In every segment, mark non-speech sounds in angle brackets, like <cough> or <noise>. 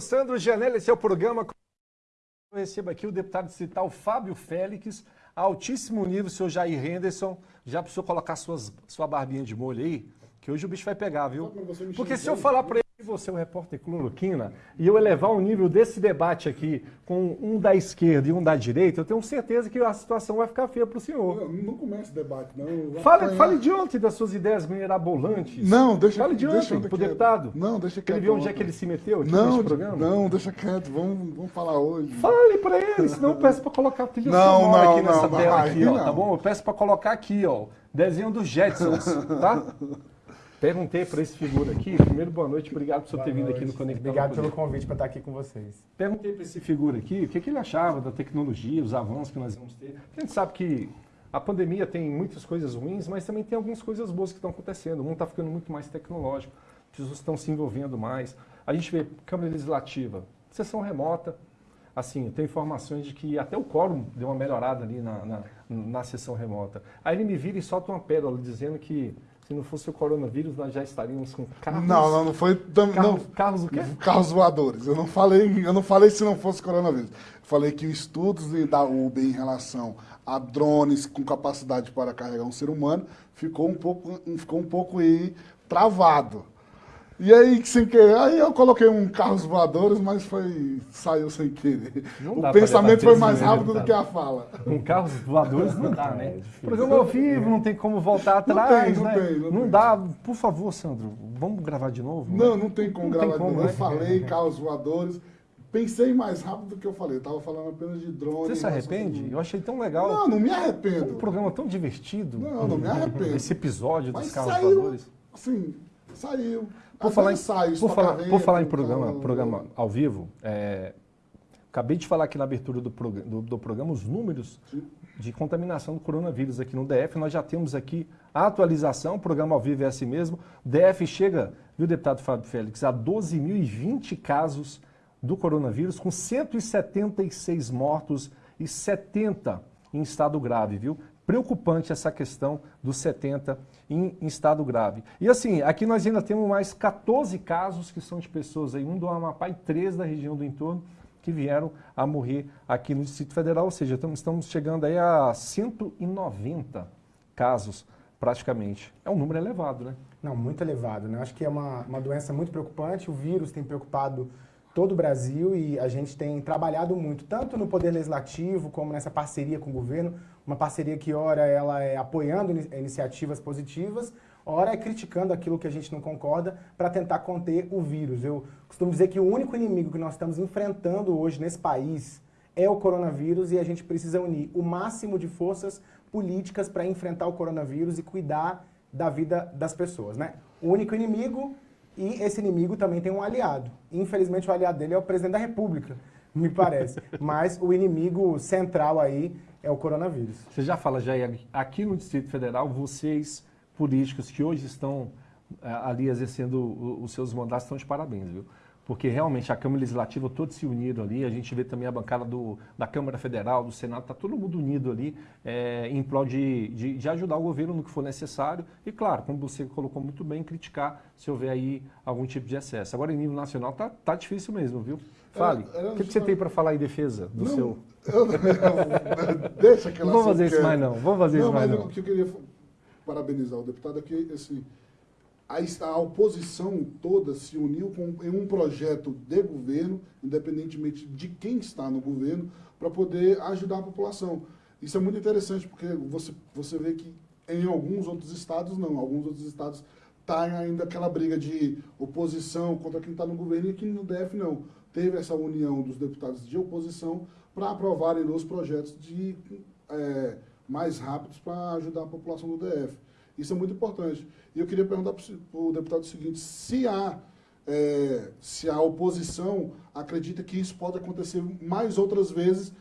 Sandro Janelli, esse é o programa. Eu recebo aqui o deputado distrital Fábio Félix, altíssimo nível, o senhor Jair Henderson. Já precisou colocar suas, sua barbinha de molho aí? Que hoje o bicho vai pegar, viu? Porque se eu falar para ele você é um repórter cloroquina e eu elevar o nível desse debate aqui com um da esquerda e um da direita, eu tenho certeza que a situação vai ficar feia para o senhor. Não, não começa o debate, não. Fale, fale de ontem das suas ideias mirabolantes. Não, deixa Fale de ontem, pro quieto. deputado. Não, deixa quieto. ele ver onde é que ele se meteu aqui Não, programa. não, deixa quieto. Vamos, vamos falar hoje. Fale pra ele, senão eu <laughs> peço pra colocar a trilha Não, sonora não, aqui nessa não, tela aqui, ó, tá bom? Eu peço pra colocar aqui, ó, desenho dos Jetsons, tá? <laughs> Perguntei pra esse figura aqui, primeiro boa noite, obrigado por você ter vindo aqui no Conectando Obrigado pelo convite para estar aqui com vocês. Perguntei para esse figura aqui o que, que ele achava da tecnologia, os avanços que nós vamos ter. A gente sabe que a pandemia tem muitas coisas ruins, mas também tem algumas coisas boas que estão acontecendo. O mundo está ficando muito mais tecnológico, as pessoas estão se envolvendo mais. A gente vê Câmara Legislativa, sessão remota. Assim, tem informações de que até o quórum deu uma melhorada ali na, na, na sessão remota. Aí ele me vira e solta uma pérola dizendo que se não fosse o coronavírus, nós já estaríamos com carros... Não, não, não foi. tam- Carros, não, carros o quê? Carros voadores. Eu não falei, eu não falei se não fosse coronavírus. Falei que estudos de- da UB em relação a drones com capacidade para carregar um ser humano ficou um pouco, ficou um pouco aí travado. E aí, sem querer, aí eu coloquei um carros voadores, mas foi saiu sem querer. Não o pensamento foi mais né, rápido do que a fala. Com carros voadores não dá, né? É difícil. Programa ao vivo, não tem como voltar Não atrás, tem, não né? tem, não tem. dá. Por favor, Sandro, vamos gravar de novo? Não, não tem como Não tem gravar. como, eu né? falei <laughs> carros voadores. Pensei mais rápido do que eu falei. Eu tava falando apenas de drone. Você se arrepende? tudo. Eu achei tão legal. Não, não me Um arrependo. programa tão divertido. Não, não me arrependo. Esse episódio dos Mas carros saiu, voadores. assim, saiu. Por falar, sai, por, falar, estoca por falar em programa, tal. programa ao vivo, é, acabei de falar aqui na abertura do, prog- do- do programa os números de contaminação do coronavírus aqui no DF. Nós já temos aqui a atualização, o programa ao vivo é assim mesmo. DF chega, viu, deputado Fábio Félix, a 12.020 casos do coronavírus, com 176 mortos e 70 em estado grave, viu? Preocupante essa questão dos 70 em, em estado grave. E assim, aqui nós ainda temos mais 14 casos que são de pessoas aí, um do Amapá e três da região do entorno, que vieram a morrer aqui no Distrito Federal, ou seja, estamos, chegando aí a 190 casos praticamente. É um número elevado, né? Não, muito elevado, né? Acho que é uma, uma doença muito preocupante, o vírus tem preocupado todo o Brasil e a gente tem trabalhado muito, tanto no Poder Legislativo como nessa parceria com o governo, uma parceria que ora ela é apoiando ini- iniciativas positivas, ora é criticando aquilo que a gente não concorda para tentar conter o vírus. Eu costumo dizer que o único inimigo que nós estamos enfrentando hoje nesse país é o coronavírus e a gente precisa unir o máximo de forças políticas para enfrentar o coronavírus e cuidar da vida das pessoas, né? O único inimigo e esse inimigo também tem um aliado. Infelizmente o aliado dele é o presidente da República, <laughs> me parece. Mas o inimigo central aí é o coronavírus. Você já fala, Jair, aqui no Distrito Federal, vocês, políticos que hoje estão eh, ali exercendo os seus mandatos, estão de parabéns, viu? Porque realmente a Câmara Legislativa, todos se uniram ali, a gente vê também a bancada do, da Câmara Federal, do Senado, está todo mundo unido ali eh, em prol de, de, de ajudar o governo no que for necessário e, claro, como você colocou muito bem, criticar se houver aí algum tipo de excesso. Agora, em nível nacional, tá, tá difícil mesmo, viu? Fale, o que, que você tem para falar em defesa do Não, seu... <laughs> eu- eu- deixa aquela Não vamos fazer isso que- mais não, vamos fazer isso mais mas não. o que eu queria parabenizar o deputado é que, assim, a, oposição toda se uniu com, em um projeto de governo, independentemente de quem está no governo, para poder ajudar a população. Isso é muito interessante, porque você, você vê que em alguns outros estados, não. Alguns outros estados tá ainda aquela briga de oposição contra quem está no governo e aqui no DF não. Teve essa união dos deputados de oposição para aprovarem os projetos de é, mais rápidos para ajudar a população do DF. Isso é muito importante. E eu queria perguntar para o deputado o seguinte, se há, é, se a oposição acredita que isso pode acontecer mais outras vezes,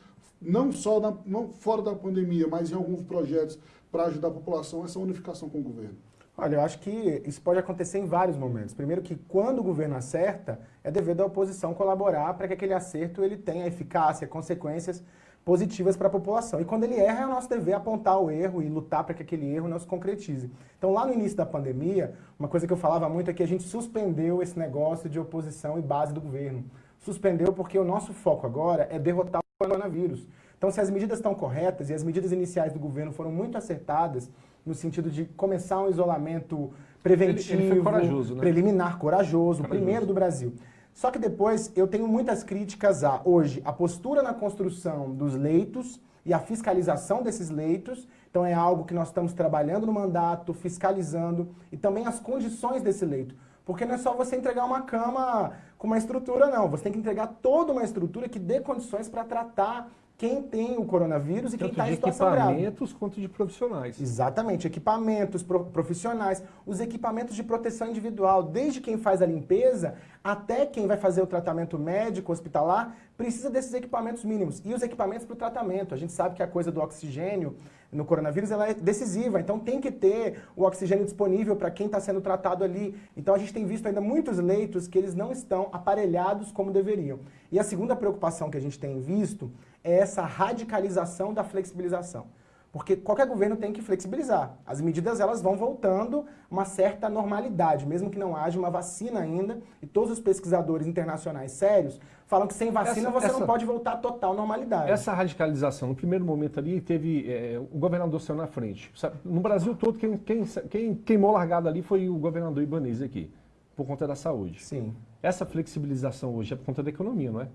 não só na, não fora da pandemia, mas em alguns projetos para ajudar a população, essa unificação com o governo. Olha, eu acho que isso pode acontecer em vários momentos. Primeiro que quando o governo acerta, é dever da oposição colaborar para que aquele acerto ele tenha eficácia, consequências positivas para a população. E quando ele erra, é o nosso dever apontar o erro e lutar para que aquele erro não se concretize. Então, lá no início da pandemia, uma coisa que eu falava muito é que a gente suspendeu esse negócio de oposição e base do governo. suspendeu porque o nosso foco agora é derrotar o coronavírus. Então, se as medidas estão corretas e as medidas iniciais do governo foram muito acertadas, no sentido de começar um isolamento preventivo, ele, ele corajoso, né? preliminar, corajoso, corajoso, primeiro do Brasil. Só que depois eu tenho muitas críticas a, hoje, a postura na construção dos leitos e a fiscalização desses leitos. Então é algo que nós estamos trabalhando no mandato, fiscalizando, e também as condições desse leito. Porque não é só você entregar uma cama com uma estrutura, não. Você tem que entregar toda uma estrutura que dê condições para tratar quem tem o coronavírus e Tanto quem está em situação grave. equipamentos quanto de profissionais. Exatamente, equipamentos profissionais, os equipamentos de proteção individual, desde quem faz a limpeza até quem vai fazer o tratamento médico, hospitalar, precisa desses equipamentos mínimos. E os equipamentos para o tratamento. A gente sabe que a coisa do oxigênio no coronavírus ela é decisiva, então tem que ter o oxigênio disponível para quem está sendo tratado ali. Então a gente tem visto ainda muitos leitos que eles não estão aparelhados como deveriam. E a segunda preocupação que a gente tem visto é essa radicalização da flexibilização. Porque qualquer governo tem que flexibilizar. As medidas elas vão voltando uma certa normalidade, mesmo que não haja uma vacina ainda. E todos os pesquisadores internacionais sérios falam que sem vacina essa, você essa, não pode voltar à total normalidade. Essa radicalização, no primeiro momento ali, teve é, o governador saiu na frente. No Brasil todo, quem, quem, quem queimou largada ali foi o governador Ibanez aqui, por conta da saúde. Sim. Essa flexibilização hoje é por conta da economia, não é?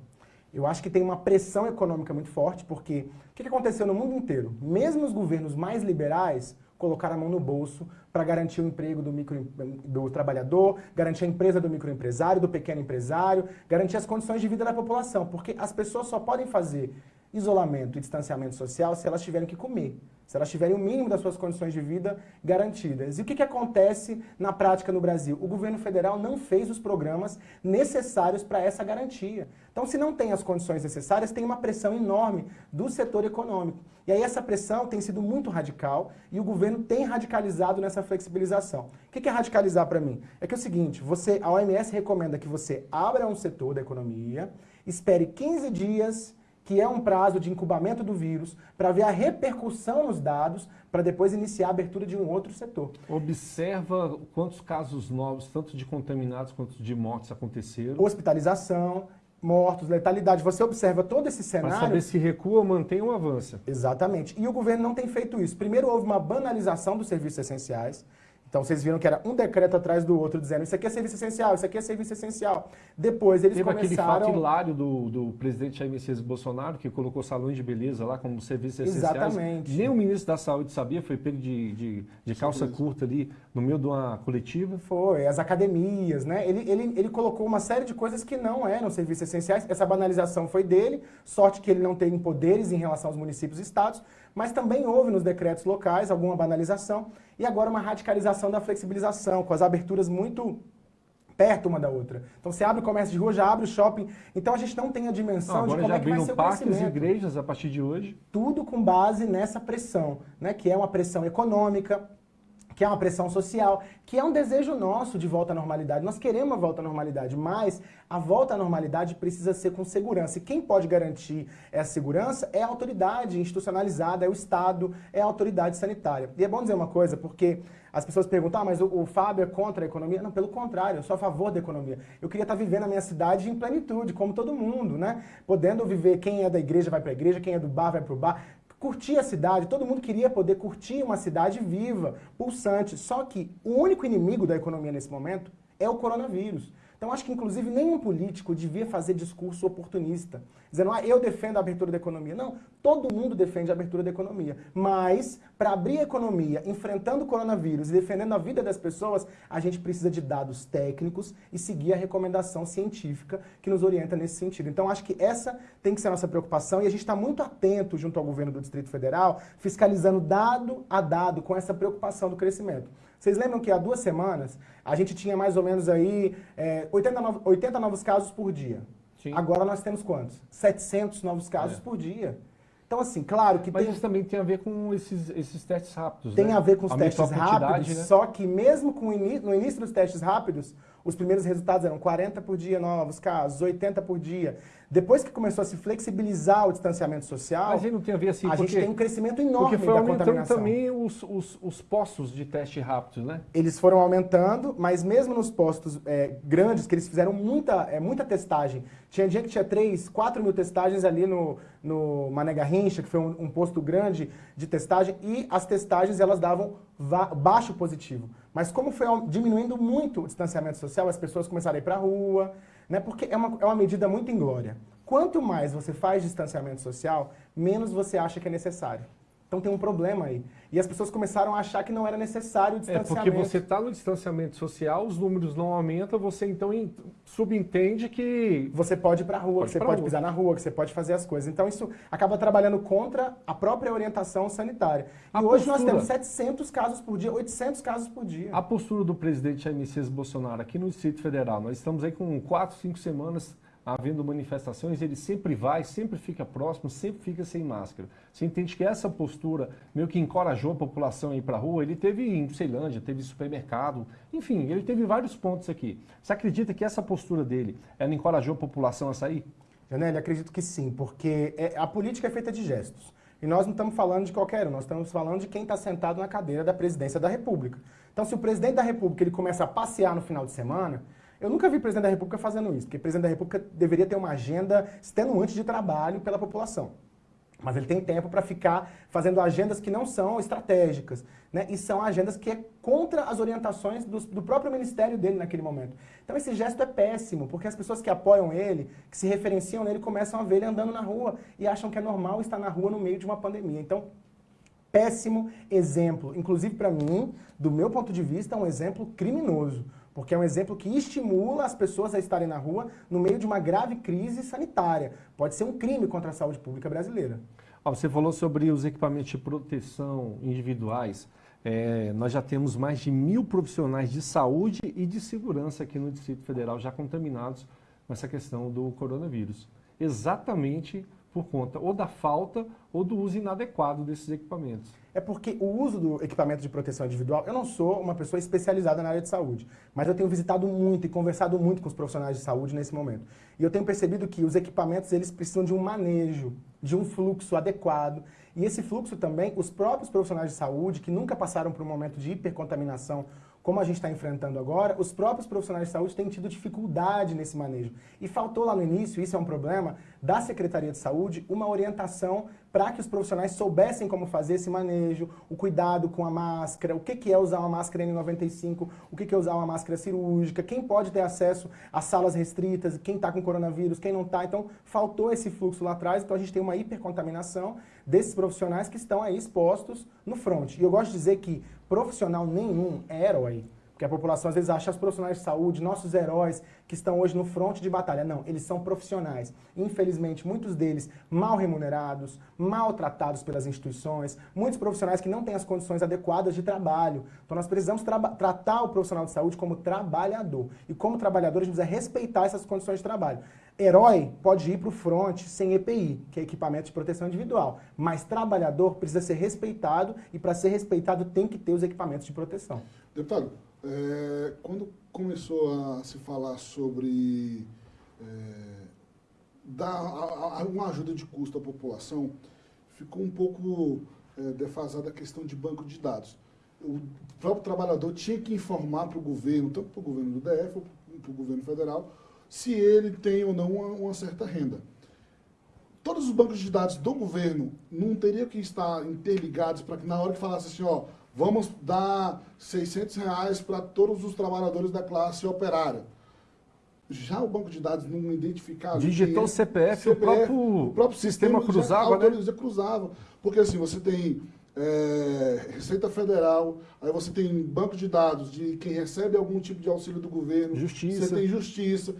Eu acho que tem uma pressão econômica muito forte, porque o que aconteceu no mundo inteiro? Mesmo os governos mais liberais colocaram a mão no bolso para garantir o emprego do, micro, do trabalhador, garantir a empresa do microempresário, do pequeno empresário, garantir as condições de vida da população, porque as pessoas só podem fazer isolamento e distanciamento social se elas tiverem que comer se elas tiverem o mínimo das suas condições de vida garantidas. E o que, que acontece na prática no Brasil? O governo federal não fez os programas necessários para essa garantia. Então, se não tem as condições necessárias, tem uma pressão enorme do setor econômico. E aí essa pressão tem sido muito radical e o governo tem radicalizado nessa flexibilização. O que é radicalizar para mim? É que é o seguinte, você, a OMS recomenda que você abra um setor da economia, espere 15 dias que é um prazo de incubamento do vírus, para ver a repercussão nos dados, para depois iniciar a abertura de um outro setor. Observa quantos casos novos, tanto de contaminados quanto de mortes aconteceram. Hospitalização, mortos, letalidade. Você observa todo esse cenário... Para saber se recua, mantém ou avança. Exatamente. E o governo não tem feito isso. Primeiro houve uma banalização dos serviços essenciais. Então vocês viram que era um decreto atrás do outro dizendo isso aqui é serviço essencial, isso aqui é serviço essencial. Depois eles Teve começaram... aquele fato hilário do, do presidente Jair Messias Bolsonaro, que colocou salões de beleza lá como serviços essenciais. Exatamente. Nem o ministro da Saúde sabia, foi pego de, de, de calça curta ali no meio de uma coletiva. Foi, as academias, né? Ele, ele, ele colocou uma série de coisas que não eram serviços essenciais. Essa banalização foi dele, sorte que ele não tem poderes em relação aos municípios e estados, mas também houve nos decretos locais alguma banalização e agora uma radicalização da flexibilização, com as aberturas muito perto uma da outra. Então você abre o comércio de rua, já abre o shopping. Então a gente não tem a dimensão não, de como é que vai ser o parques e igrejas a partir de hoje. Tudo com base nessa pressão, né, que é uma pressão econômica, que é uma pressão social, que é um desejo nosso de volta à normalidade. Nós queremos a volta à normalidade, mas a volta à normalidade precisa ser com segurança. E quem pode garantir essa segurança é a autoridade institucionalizada, é o Estado, é a autoridade sanitária. E é bom dizer uma coisa, porque as pessoas perguntam, ah, mas o, o Fábio é contra a economia? Não, pelo contrário, eu sou a favor da economia. Eu queria estar vivendo a minha cidade em plenitude, como todo mundo, né? Podendo viver, quem é da igreja vai para a igreja, quem é do bar vai para o bar curtir a cidade, todo mundo queria poder curtir uma cidade viva, pulsante. Só que o único inimigo da economia nesse momento é o coronavírus. Então acho que inclusive nenhum político devia fazer discurso oportunista, dizendo, ah, eu defendo a abertura da economia. Não, todo mundo defende a abertura da economia, mas para abrir a economia, enfrentando o coronavírus e defendendo a vida das pessoas, a gente precisa de dados técnicos e seguir a recomendação científica que nos orienta nesse sentido. Então acho que essa tem que ser a nossa preocupação e a gente está muito atento junto ao governo do Distrito Federal, fiscalizando dado a dado com essa preocupação do crescimento. Vocês lembram que há duas semanas a gente tinha mais ou menos aí é, 80, no, 80 novos casos por dia. Sim. Agora nós temos quantos? 700 novos casos é. por dia. Então, assim, claro que Mas tem... isso também tem a ver com esses, esses testes rápidos, Tem né? a ver com os testes rápidos, né? só que mesmo com no início dos testes rápidos, os primeiros resultados eram 40 por dia novos casos, 80 por dia. Depois que começou a se flexibilizar o distanciamento social, Mas aí não tem a ver assim, a porque, gente tem um crescimento enorme porque foi da aumentando contaminação. também os, os, os postos de teste rápido, né? Eles foram aumentando, mas mesmo nos postos é, grandes, que eles fizeram muita, é, muita testagem. Tinha dia que tinha 3, 4 mil testagens ali no, no Mané Garrincha, que foi um, um posto grande de testagem, e as testagens elas davam va- baixo positivo. Mas como foi diminuindo muito o distanciamento social, as pessoas começaram a ir para a rua, né? porque é uma, é uma medida muito inglória. Quanto mais você faz distanciamento social, menos você acha que é necessário. Então tem um problema aí. E as pessoas começaram a achar que não era necessário o É, distanciamento. porque você está no distanciamento social, os números não aumentam, você então subentende que Você pode ir pra rua, Pode que você pode rua. pisar na rua, que você pode fazer as coisas. Então isso acaba trabalhando contra a própria orientação sanitária. E A hoje nós postura. temos 700 casos por dia, 800 casos por dia. a postura do presidente Jair Messias Bolsonaro aqui no Distrito Federal, nós estamos aí com quatro, cinco semanas havendo manifestações, ele sempre vai, sempre fica próximo, sempre fica sem máscara. Você entende que essa postura meio que encorajou a população a ir para a rua? Ele teve em Ceilândia, teve supermercado, enfim, ele teve vários pontos aqui. Você acredita que essa postura dele, ela encorajou a população a sair? Janelle, acredito que sim, porque é- a política é feita de gestos. E nós não estamos falando de qualquer um, nós estamos falando de quem está sentado na cadeira da presidência da República. Então, se o presidente da República ele começa a passear no final de semana, eu nunca vi presidente da República fazendo isso, porque presidente da República deveria ter uma agenda extenuante de trabalho pela população. Mas ele tem tempo para ficar fazendo agendas que não são estratégicas, né? E são agendas que é contra as orientações do, do próprio ministério dele naquele momento. Então esse gesto é péssimo, porque as pessoas que apoiam ele, que se referenciam nele, começam a ver ele andando na rua e acham que é normal estar na rua no meio de uma pandemia. Então, péssimo exemplo. Inclusive, para mim, do meu ponto de vista, é um exemplo criminoso. Porque é um exemplo que estimula as pessoas a estarem na rua no meio de uma grave crise sanitária. Pode ser um crime contra a saúde pública brasileira. Você falou sobre os equipamentos de proteção individuais. É, nós já temos mais de mil profissionais de saúde e de segurança aqui no Distrito Federal já contaminados com essa questão do coronavírus. Exatamente por conta ou da falta ou do uso inadequado desses equipamentos. É porque o uso do equipamento de proteção individual, eu não sou uma pessoa especializada na área de saúde, mas eu tenho visitado muito e conversado muito com os profissionais de saúde nesse momento. E eu tenho percebido que os equipamentos, eles precisam de um manejo, de um fluxo adequado. E esse fluxo também, os próprios profissionais de saúde, que nunca passaram por um momento de hipercontaminação, como a gente está enfrentando agora, os próprios profissionais de saúde têm tido dificuldade nesse manejo. E faltou lá no início, isso é um problema, da Secretaria de Saúde, uma orientação para que os profissionais soubessem como fazer esse manejo, o cuidado com a máscara, o que que é usar uma máscara N95, o que que é usar uma máscara cirúrgica, quem pode ter acesso às salas restritas, quem está com coronavírus, quem não está. Então, faltou esse fluxo lá atrás, então a gente tem uma hipercontaminação desses profissionais que estão aí expostos no front. E eu gosto de dizer que profissional nenhum é herói. Porque a população às vezes acha os profissionais de saúde, nossos heróis, que estão hoje no fronte de batalha. Não, eles são profissionais. Infelizmente, muitos deles mal remunerados, maltratados pelas instituições, muitos profissionais que não têm as condições adequadas de trabalho. Então nós precisamos traba- tratar o profissional de saúde como trabalhador. E como trabalhador, a gente precisa respeitar essas condições de trabalho. Herói pode ir para o front sem EPI, que é equipamento de proteção individual. Mas trabalhador precisa ser respeitado e para ser respeitado tem que ter os equipamentos de proteção. Deputado, é, quando começou a se falar sobre é, dar a- a- uma ajuda de custo à população, ficou um pouco é, defasada a questão de banco de dados. O próprio trabalhador tinha que informar para o governo, tanto para o governo do DF ou para o governo federal, se ele tem ou não uma, uma certa renda. Todos os bancos de dados do governo não teriam que estar interligados para que na hora que falasse assim, ó, vamos dar 600 reais para todos os trabalhadores da classe operária. Já o banco de dados não identificava... Digitou é- o CPF, o próprio o próprio sistema sistema, cruzava, já né? cruzava. Porque assim, você tem é, Receita Federal, aí você tem banco de dados de quem recebe algum tipo de auxílio do governo. Justiça. Você tem justiça.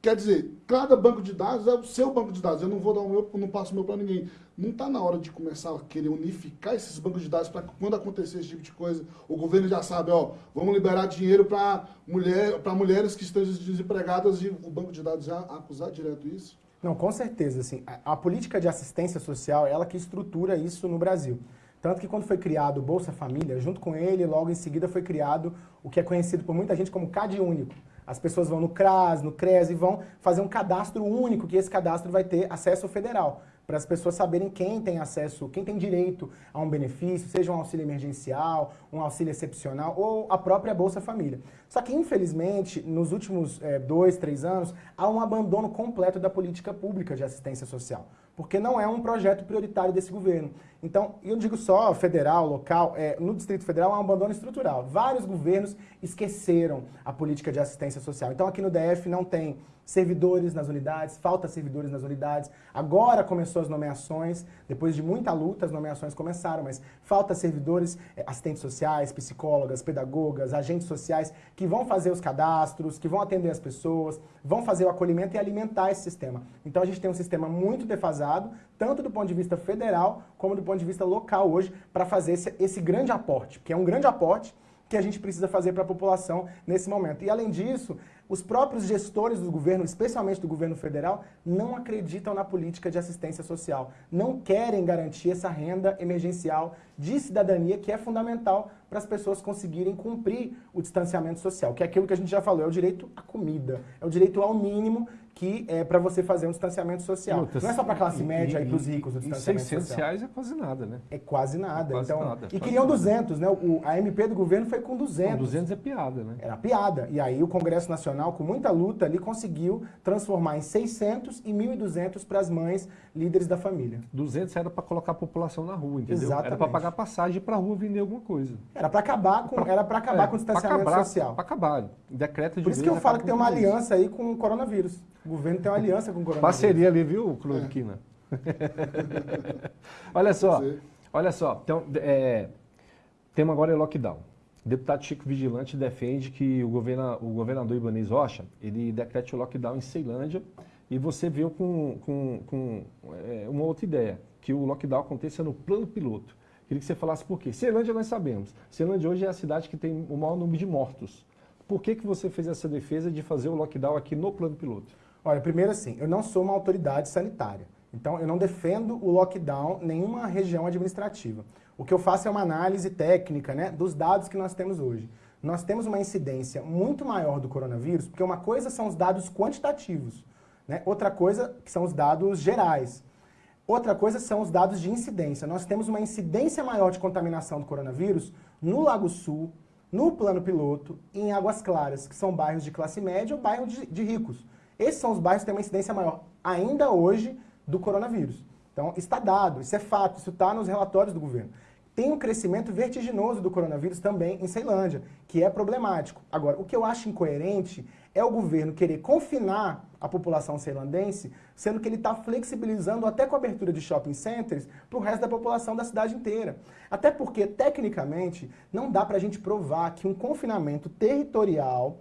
Quer dizer, cada banco de dados é o seu banco de dados. Eu não vou dar o meu, eu não passo o meu para ninguém. Não está na hora de começar a querer unificar esses bancos de dados para quando acontecer esse tipo de coisa, o governo já sabe, ó, vamos liberar dinheiro para mulher, mulheres que estão desempregadas e o banco de dados já acusar direto isso? Não, com certeza. Assim, a, a política de assistência social é ela que estrutura isso no Brasil. Tanto que quando foi criado o Bolsa Família, junto com ele, logo em seguida foi criado o que é conhecido por muita gente como CAD único. As pessoas vão no CRAS, no CRES e vão fazer um cadastro único, que esse cadastro vai ter acesso federal para as pessoas saberem quem tem acesso, quem tem direito a um benefício, seja um auxílio emergencial, um auxílio excepcional ou a própria Bolsa Família. Só que, infelizmente, nos últimos é, dois, três anos, há um abandono completo da política pública de assistência social, porque não é um projeto prioritário desse governo. Então, eu digo só federal, local, é, no Distrito Federal há um abandono estrutural. Vários governos esqueceram a política de assistência social. Então, aqui no DF não tem servidores nas unidades, falta servidores nas unidades. Agora começou as nomeações, depois de muita luta as nomeações começaram, mas falta servidores, eh, assistentes sociais, psicólogas, pedagogas, agentes sociais que vão fazer os cadastros, que vão atender as pessoas, vão fazer o acolhimento e alimentar esse sistema. Então a gente tem um sistema muito defasado, tanto do ponto de vista federal como do ponto de vista local hoje, para fazer esse, esse grande aporte, que é um grande aporte que a gente precisa fazer para a população nesse momento. E além disso, os próprios gestores do governo, especialmente do governo federal, não acreditam na política de assistência social. Não querem garantir essa renda emergencial de cidadania que é fundamental para as pessoas conseguirem cumprir o distanciamento social, que é aquilo que a gente já falou, é o direito à comida, é o direito ao mínimo que é para você fazer um distanciamento social. Não é só para a classe média e, e para os ricos o distanciamento e 600 reais é quase nada, né? É quase nada. É quase então, nada, e queriam nada. 200, né? O, a MP do governo foi com 200. Com 200 é piada, né? Era piada. E aí o Congresso Nacional, com muita luta ali, conseguiu transformar em 600 e 1.200 para as mães líderes da família. 200 era para colocar a população na rua, entendeu? Exatamente. Era para pagar passagem para a rua vender alguma coisa. Era para acabar com, era para acabar é, com o distanciamento acabar, social. Para acabar. Decreto de Por isso que eu falo que tem uma aliança aí com o coronavírus. O governo tem uma aliança com o coronavírus. Parceria ali, viu, Cloriquina? É. olha só, olha só. Então, é, tema agora é lockdown. O deputado Chico Vigilante defende que o, governa, o governador Ibanez Rocha, ele decrete o lockdown em Ceilândia e você veio com, com, com é, uma outra ideia, que o lockdown aconteça no plano piloto. Queria que você falasse por quê. Ceilândia nós sabemos. Ceilândia hoje é a cidade que tem o maior número de mortos. Por que, que você fez essa defesa de fazer o lockdown aqui no plano piloto? Olha, primeiro assim, eu não sou uma autoridade sanitária. Então, eu não defendo o lockdown nenhuma região administrativa. O que eu faço é uma análise técnica né, dos dados que nós temos hoje. Nós temos uma incidência muito maior do coronavírus, porque uma coisa são os dados quantitativos, né? outra coisa são os dados gerais. Outra coisa são os dados de incidência. Nós temos uma incidência maior de contaminação do coronavírus no Lago Sul, no Plano Piloto e em Águas Claras, que são bairros de classe média ou bairros de, de ricos. Esses são os bairros que têm uma incidência maior, ainda hoje, do coronavírus. Então, está dado, isso é fato, isso está nos relatórios do governo. Tem um crescimento vertiginoso do coronavírus também em Ceilândia, que é problemático. Agora, o que eu acho incoerente é o governo querer confinar a população ceilandense, sendo que ele está flexibilizando até com a abertura de shopping centers para o resto da população da cidade inteira. Até porque, tecnicamente, não dá para a gente provar que um confinamento territorial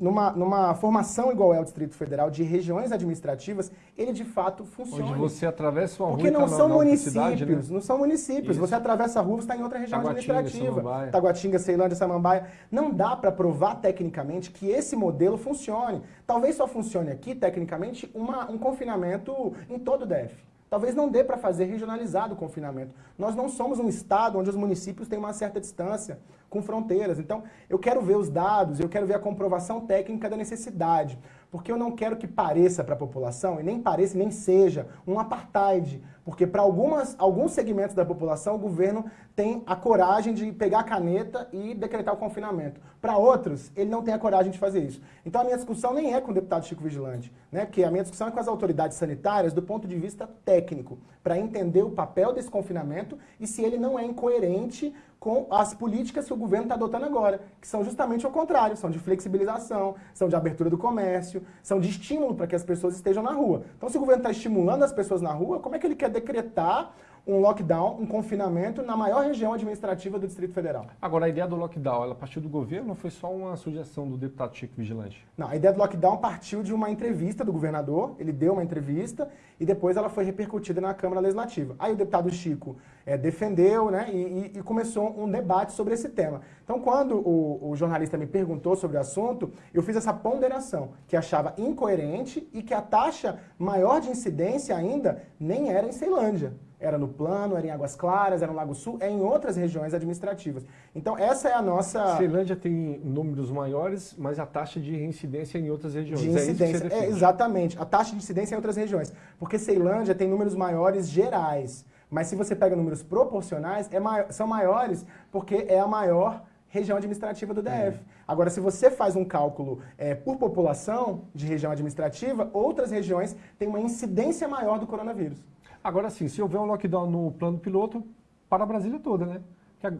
numa, numa formação igual é o Distrito Federal, de regiões administrativas, ele de fato funciona. Onde você atravessa uma rua Porque não são municípios, cidade, né? não são municípios. Isso. Você atravessa a rua, você está em outra região Taguatinga, administrativa. Samambaia. Taguatinga, Ceilândia, Samambaia. Não dá para provar tecnicamente que esse modelo funcione. Talvez só funcione aqui, tecnicamente, uma, um confinamento em todo o DF. Talvez não dê para fazer regionalizado o confinamento. Nós não somos um estado onde os municípios têm uma certa distância com fronteiras. Então, eu quero ver os dados, eu quero ver a comprovação técnica da necessidade, porque eu não quero que pareça para a população, e nem pareça, nem seja, um apartheid, porque para alguns segmentos da população o governo tem a coragem de pegar a caneta e decretar o confinamento. Para outros, ele não tem a coragem de fazer isso. Então a minha discussão nem é com o deputado Chico Vigilante, né? porque a minha discussão é com as autoridades sanitárias do ponto de vista técnico, para entender o papel desse confinamento e se ele não é incoerente com as políticas que o governo está adotando agora, que são justamente o contrário, são de flexibilização, são de abertura do comércio, são de estímulo para que as pessoas estejam na rua. Então, se o governo está estimulando as pessoas na rua, como é que ele quer decretar um lockdown, um confinamento na maior região administrativa do Distrito Federal. Agora, a ideia do lockdown, ela partiu do governo ou foi só uma sugestão do deputado Chico Vigilante? Não, a ideia do lockdown partiu de uma entrevista do governador, ele deu uma entrevista e depois ela foi repercutida na Câmara Legislativa. Aí o deputado Chico é, defendeu né, e, e, começou um debate sobre esse tema. Então, quando o, o jornalista me perguntou sobre o assunto, eu fiz essa ponderação, que achava incoerente e que a taxa maior de incidência ainda nem era em Ceilândia. Era no Plano, era em Águas Claras, era no Lago Sul, é em outras regiões administrativas. Então, essa é a nossa... Ceilândia tem números maiores, mas a taxa de reincidência é em outras regiões. De incidência, é, é exatamente. A taxa de incidência é em outras regiões. Porque Ceilândia tem números maiores gerais. Mas se você pega números proporcionais, é maior, são maiores porque é a maior região administrativa do DF. É. Agora, se você faz um cálculo é, por população de região administrativa, outras regiões têm uma incidência maior do coronavírus. Agora sim, se houver um lockdown no plano piloto, para a Brasília toda, né? Que a,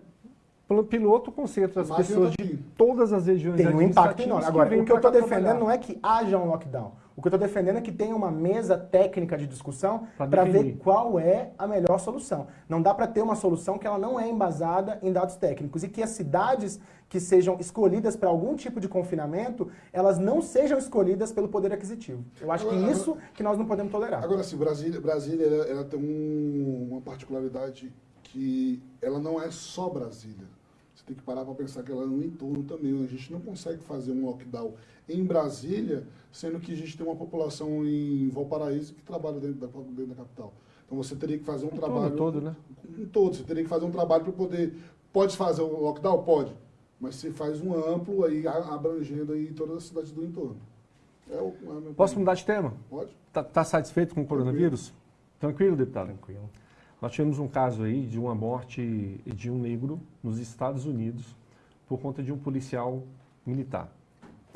plano piloto concentra as pessoas de todas as regiões Tem um impacto enorme. Agora, o que eu estou defendendo não é que haja um lockdown. O que eu estou defendendo é que tenha uma mesa técnica de discussão para ver qual é a melhor solução. Não dá para ter uma solução que ela não é embasada em dados técnicos e que as cidades que sejam escolhidas para algum tipo de confinamento, elas não sejam escolhidas pelo poder aquisitivo. Eu acho agora, que isso que nós não podemos tolerar. Agora, sim, Brasília, Brasília ela, ela tem um, uma particularidade que ela não é só Brasília. Você tem que parar para pensar que ela é no entorno também. A gente não consegue fazer um lockdown em Brasília, sendo que a gente tem uma população em Valparaíso que trabalha dentro da, dentro da capital. Então você teria que fazer um trabalho... todo, né? Em todo. Você teria que fazer um trabalho para poder... Pode fazer o lockdown? Pode. Mas você faz um amplo aí, abrangendo aí todas as cidades do entorno. É o, é Posso mudar de tema? Pode. Está tá satisfeito com o coronavírus? Tranquilo, deputado? Tranquilo. Nós tivemos um caso aí de uma morte de um negro nos Estados Unidos por conta de um policial militar.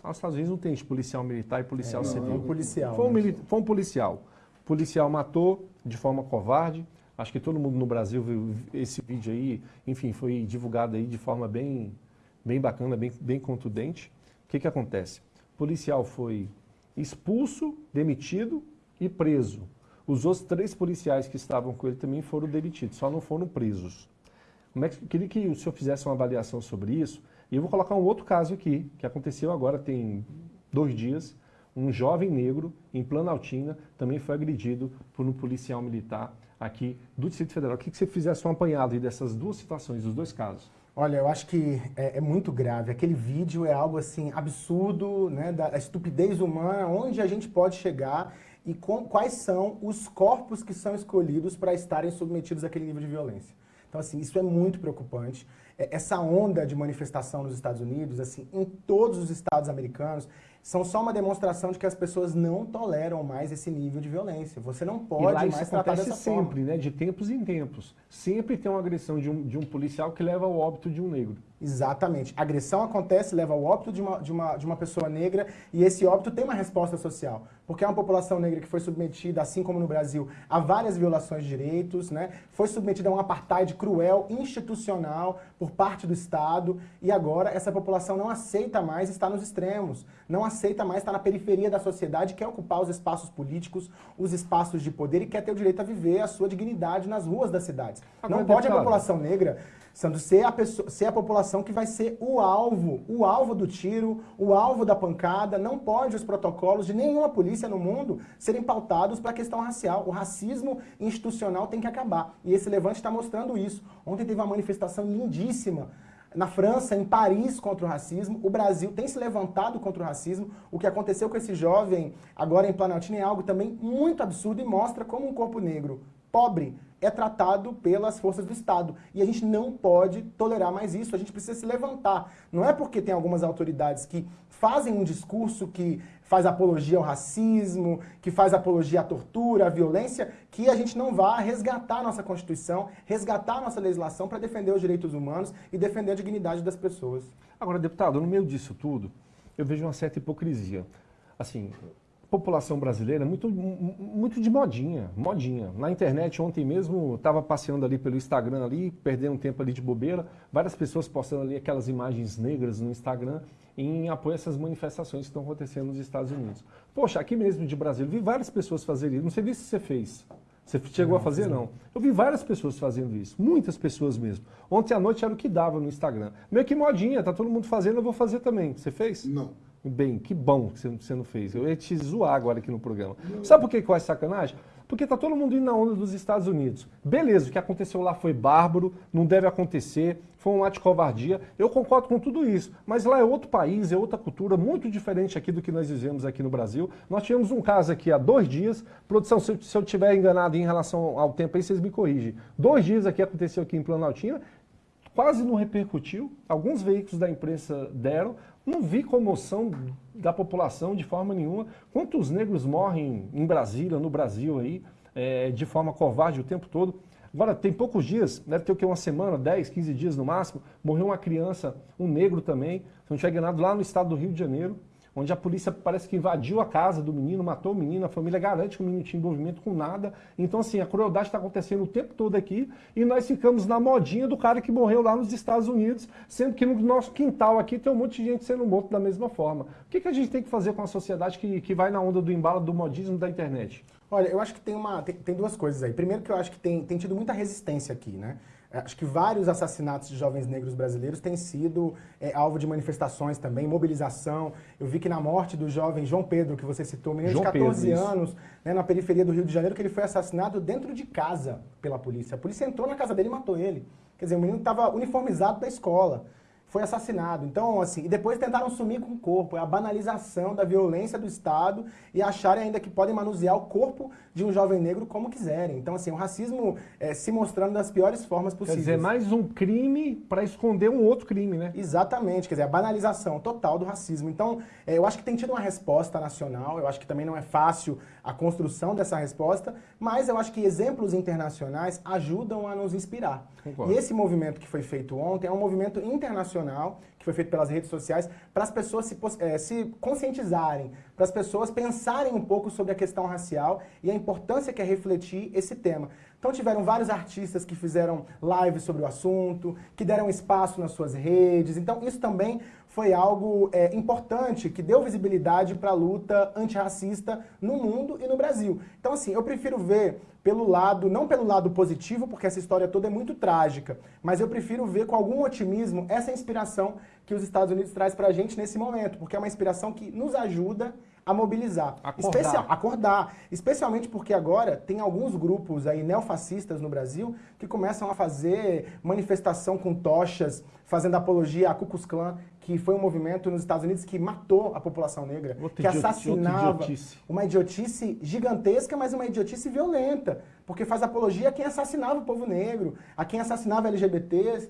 Nos Estados Unidos não tem policial militar e policial é, civil. Não, é um policial. Foi um, né? foi um policial. O policial matou de forma covarde. Acho que todo mundo no Brasil viu esse vídeo aí. Enfim, foi divulgado aí de forma bem, bem bacana, bem, bem contundente. O que, que acontece? O policial foi expulso, demitido e preso. Os outros três policiais que estavam com ele também foram demitidos, só não foram presos. Como é que, queria que o senhor fizesse uma avaliação sobre isso. E eu vou colocar um outro caso aqui, que aconteceu agora, tem dois dias. Um jovem negro em Planaltina também foi agredido por um policial militar aqui do Distrito Federal. Eu queria que você fizesse um apanhado dessas duas situações, dos dois casos. Olha, eu acho que é, é, muito grave. Aquele vídeo é algo assim absurdo, né, da estupidez humana, onde a gente pode chegar e com, quais são os corpos que são escolhidos para estarem submetidos àquele nível de violência. Então, assim, isso é muito preocupante. É, essa onda de manifestação nos Estados Unidos, assim, em todos os estados americanos, são só uma demonstração de que as pessoas não toleram mais esse nível de violência. Você não pode e lá mais isso tratar acontece sempre, forma. né? De tempos em tempos. Sempre tem uma agressão de um, de um policial que leva ao óbito de um negro. Exatamente. A agressão acontece, leva ao óbito de uma, de, uma, de uma pessoa negra e esse óbito tem uma resposta social. Porque é uma população negra que foi submetida, assim como no Brasil, a várias violações de direitos, né? foi submetida a um apartheid cruel, institucional, por parte do Estado e agora essa população não aceita mais estar nos extremos, não aceita mais estar na periferia da sociedade, quer ocupar os espaços políticos, os espaços de poder e quer ter o direito a viver a sua dignidade nas ruas das cidades. Agora, não pode a população negra sendo ser a, pessoa, ser a população que vai ser o alvo, o alvo do tiro, o alvo da pancada. Não pode os protocolos de nenhuma polícia no mundo serem pautados para a questão racial. O racismo institucional tem que acabar. E esse levante está mostrando isso. Ontem teve uma manifestação lindíssima na França, em Paris, contra o racismo. O Brasil tem se levantado contra o racismo. O que aconteceu com esse jovem agora em Planaltina é algo também muito absurdo e mostra como um corpo negro pobre é tratado pelas forças do Estado. E a gente não pode tolerar mais isso, a gente precisa se levantar. Não é porque tem algumas autoridades que fazem um discurso que faz apologia ao racismo, que faz apologia à tortura, à violência, que a gente não vá resgatar a nossa Constituição, resgatar a nossa legislação para defender os direitos humanos e defender a dignidade das pessoas. Agora, deputado, no meio disso tudo, eu vejo uma certa hipocrisia. Assim, população brasileira muito, muito de modinha, modinha. Na internet, ontem mesmo, estava passeando ali pelo Instagram ali, perdendo um tempo ali de bobeira, várias pessoas postando ali aquelas imagens negras no Instagram em apoio a essas manifestações que estão acontecendo nos Estados Unidos. Poxa, aqui mesmo de Brasília, vi várias pessoas fazerem isso, não sei se você fez. Você chegou não, a fazer? Não. Eu vi várias pessoas fazendo isso, muitas pessoas mesmo. Ontem à noite era o que dava no Instagram. Meio que modinha, tá todo mundo fazendo, eu vou fazer também. Você fez? Não. Bem, que bom que você não fez. Eu ia te zoar agora aqui no programa. Sabe por que eu acho sacanagem? Porque está todo mundo indo na onda dos Estados Unidos. Beleza, o que aconteceu lá foi bárbaro, não deve acontecer, foi um ato de covardia. Eu concordo com tudo isso, mas lá é outro país, é outra cultura, muito diferente aqui do que nós vivemos aqui no Brasil. Nós tivemos um caso aqui há dois dias, produção, se eu, se eu tiver enganado em relação ao tempo aí, vocês me corrigem. Dois dias aqui aconteceu aqui em Planaltina, quase não repercutiu, alguns veículos da imprensa deram, não vi comoção da população de forma nenhuma. Quantos negros morrem em Brasília, no Brasil aí, é, de forma covarde o tempo todo? Agora, tem poucos dias, deve ter o que, uma semana, 10, 15 dias no máximo, morreu uma criança, um negro também, tiver enganado, lá no estado do Rio de Janeiro, onde a polícia parece que invadiu a casa do menino, matou o menino, a família garante que o menino tinha envolvimento com nada. Então, assim, a crueldade está acontecendo o tempo todo aqui e nós ficamos na modinha do cara que morreu lá nos Estados Unidos, sendo que no nosso quintal aqui tem um monte de gente sendo morto da mesma forma. O que, que a gente tem que fazer com a sociedade que, que vai na onda do embalo do modismo da internet? Olha, eu acho que tem, uma, tem, tem duas coisas aí. Primeiro que eu acho que tem, tem tido muita resistência aqui, né? É, acho que vários assassinatos de jovens negros brasileiros têm sido é, alvo de manifestações também, mobilização. Eu vi que na morte do jovem João Pedro, que você citou, menino João de 14 Pedro, anos, né, na periferia do Rio de Janeiro, que ele foi assassinado dentro de casa pela polícia. A polícia entrou na casa dele e matou ele. Quer dizer, o menino estava uniformizado da escola foi assassinado. Então, assim, e depois tentaram sumir com o corpo. É a banalização da violência do Estado e acharem ainda que podem manusear o corpo de um jovem negro como quiserem. Então, assim, o racismo é, se mostrando das piores formas possíveis. Quer dizer, mais um crime para esconder um outro crime, né? Exatamente, quer dizer, a banalização total do racismo. Então, é, eu acho que tem tido uma resposta nacional, eu acho que também não é fácil a construção dessa resposta, mas eu acho que exemplos internacionais ajudam a nos inspirar. Concordo. E esse movimento que foi feito ontem é um movimento internacional que foi feito pelas redes sociais para as pessoas se, é, se conscientizarem, para as pessoas pensarem um pouco sobre a questão racial e a importância que é refletir esse tema. Então tiveram vários artistas que fizeram lives sobre o assunto, que deram espaço nas suas redes. Então isso também foi algo é, importante, que deu visibilidade para a luta antirracista no mundo e no Brasil. Então assim, eu prefiro ver pelo lado, não pelo lado positivo, porque essa história toda é muito trágica, mas eu prefiro ver com algum otimismo essa inspiração que os Estados Unidos traz para a gente nesse momento, porque é uma inspiração que nos ajuda a mobilizar. Acordar. Especial, acordar. Especialmente porque agora tem alguns grupos aí neofascistas no Brasil que começam a fazer manifestação com tochas, fazendo apologia a Ku Klux Klan, que foi um movimento nos Estados Unidos que matou a população negra, outro que assassinava. Idiotice. Uma idiotice gigantesca, mas uma idiotice violenta, porque faz apologia a quem assassinava o povo negro, a quem assassinava LGBTs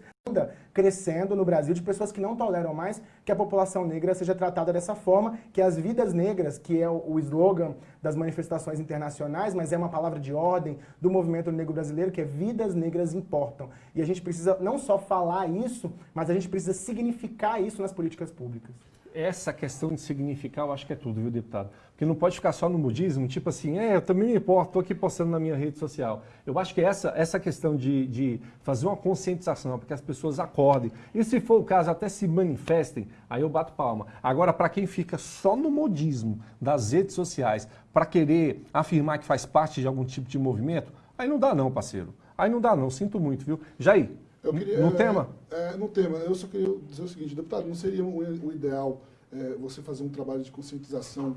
crescendo no Brasil de pessoas que não toleram mais que a população negra seja tratada dessa forma, que as vidas negras, que é o slogan das manifestações internacionais, mas é uma palavra de ordem do movimento negro brasileiro, que é vidas negras importam. E a gente precisa não só falar isso, mas a gente precisa significar isso nas políticas públicas essa questão de significar, eu acho que é tudo, viu, deputado? Porque não pode ficar só no budismo, tipo assim, é, eu também me importo, estou aqui postando na minha rede social. Eu acho que essa, essa questão de, de fazer uma conscientização, para que as pessoas acordem, e se for o caso, até se manifestem, aí eu bato palma. Agora, para quem fica só no modismo das redes sociais, para querer afirmar que faz parte de algum tipo de movimento, aí não dá não, parceiro. Aí não dá não, sinto muito, viu? Jair, queria, no é, tema? É, no tema, eu só queria dizer o seguinte, deputado, não seria o, o ideal é, você fazer um trabalho de conscientização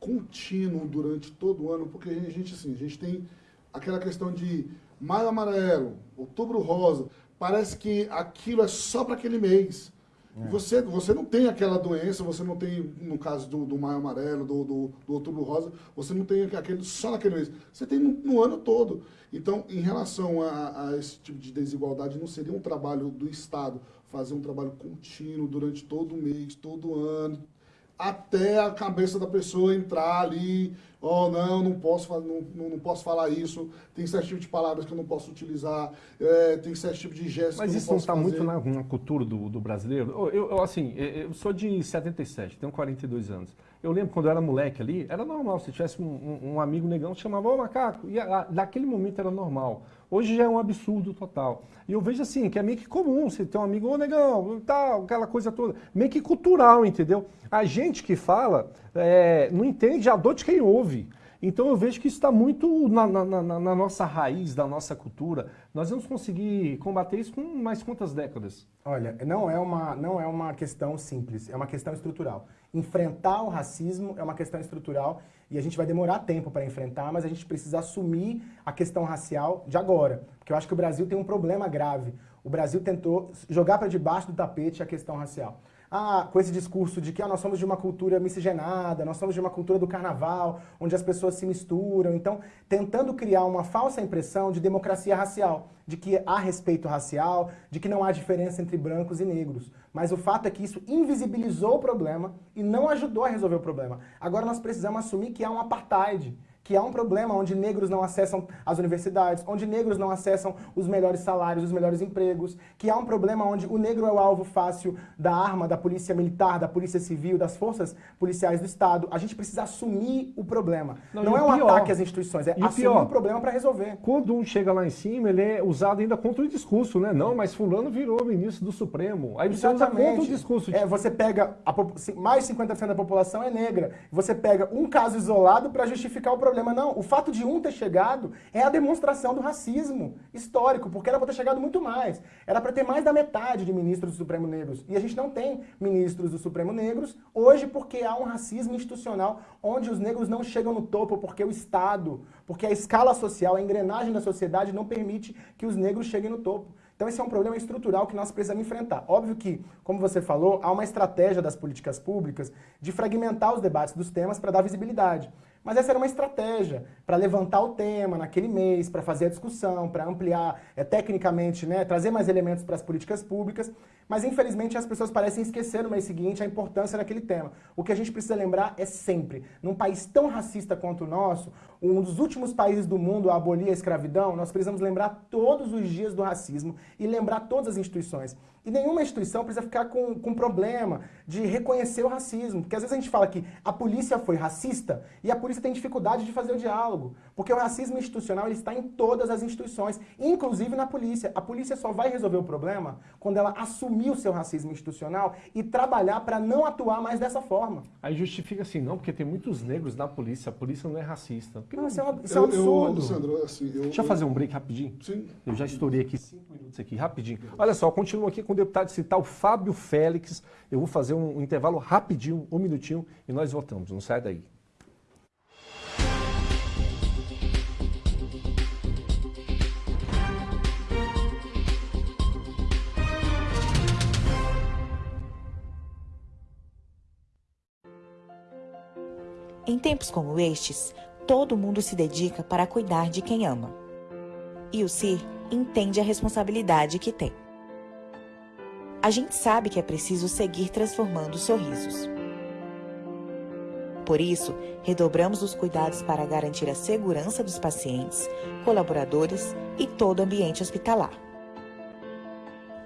contínuo durante todo o ano, porque a gente, assim, a gente tem aquela questão de maio amarelo, outubro rosa, parece que aquilo é só para aquele mês. É. Você, você não tem aquela doença, você não tem, no caso do, do maio amarelo, do, do, do, outubro rosa, você não tem aquele só naquele mês. Você tem no, no ano todo. Então, em relação a, a, esse tipo de desigualdade, não seria um trabalho do Estado fazer um trabalho contínuo durante todo o mês, todo ano, até a cabeça da pessoa entrar ali, oh, não, não posso, não, não posso falar isso, tem certo tipo de palavras que eu não posso utilizar, é, tem certo tipo de gestos Mas isso não está muito na, na, cultura do, do brasileiro? Eu, eu, assim, eu sou de 77, tenho 42 anos. Eu lembro quando eu era moleque ali, era normal, se tivesse um, um, um amigo negão, chamava, ô macaco, e a, naquele momento era normal. Hoje já é um absurdo total. E eu vejo assim, que é meio que comum, você ter um amigo, ô negão, tal, aquela coisa toda. Meio que cultural, entendeu? A gente que fala é, não entende a dor de quem ouve. Então eu vejo que isso está muito na, na, na, na, nossa raiz, da nossa cultura. Nós vamos conseguir combater isso com mais quantas décadas? Olha, não é, uma, não é uma questão simples, é uma questão estrutural. Enfrentar o racismo é uma questão estrutural E a gente vai demorar tempo para enfrentar, mas a gente precisa assumir a questão racial de agora. Porque eu acho que o Brasil tem um problema grave. O Brasil tentou jogar para debaixo do tapete a questão racial ah, com esse discurso de que ah, nós somos de uma cultura miscigenada, nós somos de uma cultura do carnaval, onde as pessoas se misturam. Então, tentando criar uma falsa impressão de democracia racial, de que há respeito racial, de que não há diferença entre brancos e negros. Mas o fato é que isso invisibilizou o problema e não ajudou a resolver o problema. Agora nós precisamos assumir que há um apartheid que há um problema onde negros não acessam as universidades, onde negros não acessam os melhores salários, os melhores empregos, que há um problema onde o negro é o alvo fácil da arma, da polícia militar, da polícia civil, das forças policiais do Estado. A gente precisa assumir o problema. Não, não é um pior, ataque às instituições, é assumir pior, o problema para resolver. Quando um chega lá em cima, ele é usado ainda contra o discurso, né? Não, mas fulano virou ministro do Supremo. Aí você Exatamente. usa contra o discurso. É, você pega, a, mais de 50% da população é negra. Você pega um caso isolado para justificar o problema problema, não. O fato de um ter chegado é a demonstração do racismo histórico, porque era para ter chegado muito mais. Era para ter mais da metade de ministros do Supremo negros. E a gente não tem ministros do Supremo negros hoje porque há um racismo institucional onde os negros não chegam no topo porque o Estado, porque a escala social, a engrenagem da sociedade não permite que os negros cheguem no topo. Então esse é um problema estrutural que nós precisamos enfrentar. Óbvio que, como você falou, há uma estratégia das políticas públicas de fragmentar os debates dos temas para dar visibilidade. Mas essa era uma estratégia para levantar o tema naquele mês, para fazer a discussão, para ampliar é, tecnicamente, né, trazer mais elementos para as políticas públicas. Mas infelizmente as pessoas parecem esquecer no mês seguinte a importância daquele tema. O que a gente precisa lembrar é sempre, num país tão racista quanto o nosso, um dos últimos países do mundo a abolir a escravidão, nós precisamos lembrar todos os dias do racismo e lembrar todas as instituições. E nenhuma instituição precisa ficar com, com problema de reconhecer o racismo. Porque às vezes a gente fala que a polícia foi racista e a polícia tem dificuldade de fazer o diálogo. Porque o racismo institucional ele está em todas as instituições, inclusive na polícia. A polícia só vai resolver o problema quando ela assumir o seu racismo institucional e trabalhar para não atuar mais dessa forma. Aí justifica assim, não, porque tem muitos negros na polícia, a polícia não é racista. Não, isso, é um, isso é um absurdo. Eu, eu, assim, eu, Deixa eu fazer um break rapidinho. Sim. Eu já estourei aqui cinco minutos aqui, rapidinho. Olha só, continuo aqui com o deputado o Fábio Félix. Eu vou fazer um intervalo rapidinho, um minutinho, e nós voltamos. Não sai daí. Em tempos como estes, todo mundo se dedica para cuidar de quem ama. E o CIR entende a responsabilidade que tem. A gente sabe que é preciso seguir transformando sorrisos. Por isso, redobramos os cuidados para garantir a segurança dos pacientes, colaboradores e todo o ambiente hospitalar.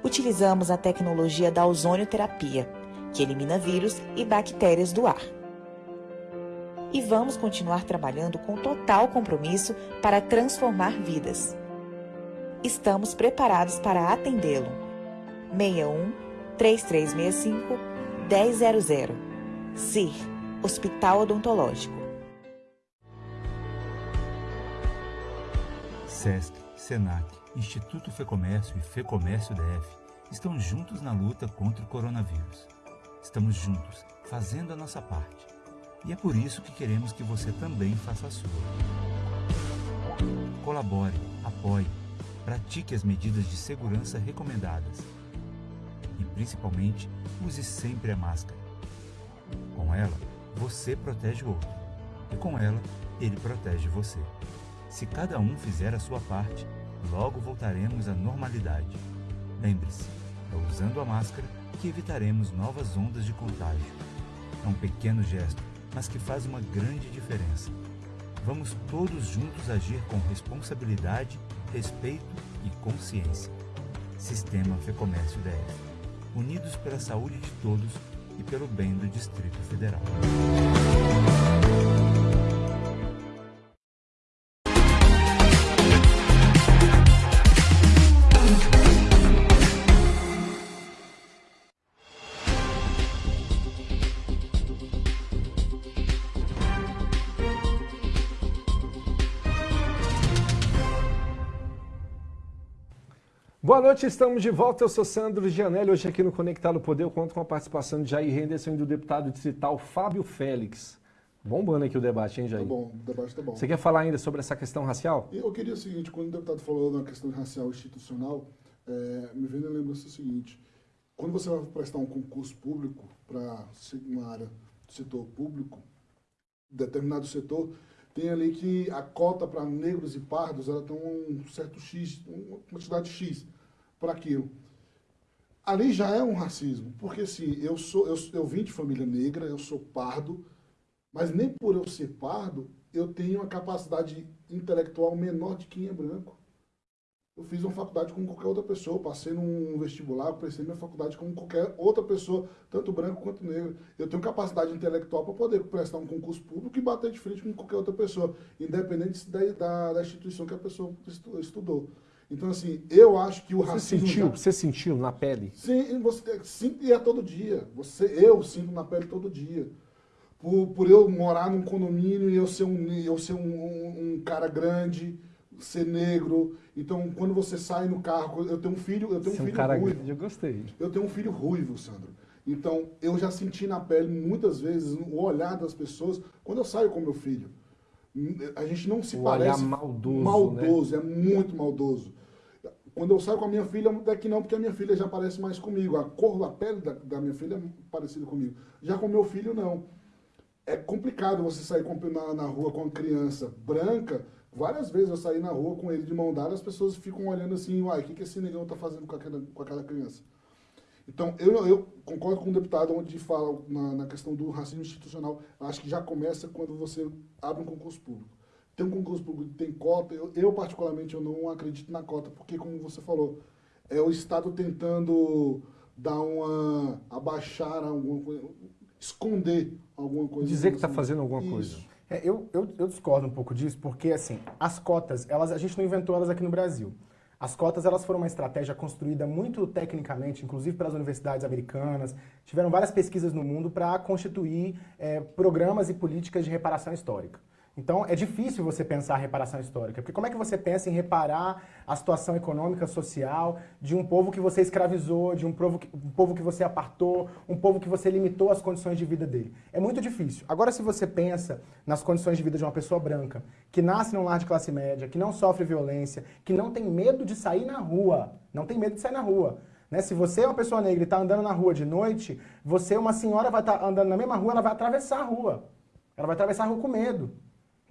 Utilizamos a tecnologia da ozonioterapia, que elimina vírus e bactérias do ar e vamos continuar trabalhando com total compromisso para transformar vidas. Estamos preparados para atendê-lo. 61 3365 1000 CIR Hospital Odontológico. SESC, SENAC, Instituto Fecomércio e Fecomércio DF estão juntos na luta contra o coronavírus. Estamos juntos, fazendo a nossa parte e é por isso que queremos que você também faça a sua. Colabore, apoie, pratique as medidas de segurança recomendadas. E principalmente, use sempre a máscara. Com ela, você protege o outro. E com ela, ele protege você. Se cada um fizer a sua parte, logo voltaremos à normalidade. Lembre-se, é usando a máscara que evitaremos novas ondas de contágio. É um pequeno gesto mas que faz uma grande diferença. Vamos todos juntos agir com responsabilidade, respeito e consciência. Sistema Fecomércio DF. Unidos pela saúde de todos e pelo bem do Distrito Federal. Boa noite, estamos de volta. Eu sou Sandro Gianelli. Hoje aqui no Conectado Poder eu conto com a participação de Jair Henderson e do deputado distrital Fábio Félix. Bombando aqui o debate, hein, Jair? Tá bom, o debate tá bom. Você quer falar ainda sobre essa questão racial? Eu queria o seguinte, quando o deputado falou na questão racial institucional, é, me vem a lembrança o seguinte, quando você vai prestar um concurso público para uma área do setor público, determinado setor, tem ali que a cota para negros e pardos, ela tem um certo X, uma quantidade X para aquilo. Ali já é um racismo, porque assim, eu, sou, eu, eu vim de família negra, eu sou pardo, mas nem por eu ser pardo, eu tenho uma capacidade intelectual menor de quem é branco. Eu fiz uma faculdade como qualquer outra pessoa, passei num vestibular, prestei minha faculdade como qualquer outra pessoa, tanto branco quanto negro. Eu tenho capacidade intelectual para poder prestar um concurso público e bater de frente com qualquer outra pessoa, independente da, da, da instituição que a pessoa estudou. Então, assim, eu acho que o Você racismo... sentiu, já- você sentiu na pele? Sim, você sinto e é todo dia. Você, eu sinto na pele todo dia. Por, por eu morar num condomínio e eu ser um, eu ser um, um- um cara grande, ser negro. Então, quando você sai no carro, eu tenho um filho, eu tenho um Você é um filho cara ruivo. grande, eu gostei. Eu tenho um filho ruivo, Sandro. Então, eu já senti na pele muitas vezes o olhar das pessoas quando eu saio com meu filho. A gente não se O olhar parece maldoso, né? maldoso, é muito maldoso. Quando eu saio com a minha filha, até que não, porque a minha filha já parece mais comigo. A cor, a pele da, da minha filha é parecida comigo. Já com meu filho, não. É complicado você sair com- na, na rua com uma criança branca. Várias vezes eu saí na rua com ele de mão dada, as pessoas ficam olhando assim, uai, o que, que esse negão tá fazendo com aquela, com aquela criança? Então, eu, eu concordo com o deputado onde fala na, na questão do racismo institucional. Acho que já começa quando você abre um concurso público. Tem um concurso público que tem cota, eu, eu particularmente eu não acredito na cota, porque como você falou, é o Estado tentando dar uma. abaixar alguma coisa, esconder alguma coisa. Dizer que está Assim. fazendo alguma Isso. coisa. É, eu, eu, eu discordo um pouco disso, porque assim, as cotas, elas, a gente não inventou elas aqui no Brasil. As cotas elas foram uma estratégia construída muito tecnicamente, inclusive pelas universidades americanas. Tiveram várias pesquisas no mundo para constituir é, programas e políticas de reparação histórica. Então é difícil você pensar a reparação histórica, porque como é que você pensa em reparar a situação econômica, social de um povo que você escravizou, de um povo que, um povo que você apartou, um povo que você limitou as condições de vida dele? É muito difícil. Agora, se você pensa nas condições de vida de uma pessoa branca, que nasce num lar de classe média, que não sofre violência, que não tem medo de sair na rua, não tem medo de sair na rua. Né? Se você é uma pessoa negra e está andando na rua de noite, você, uma senhora, vai estar andando na mesma rua, ela vai atravessar a rua. Ela vai atravessar a rua com medo.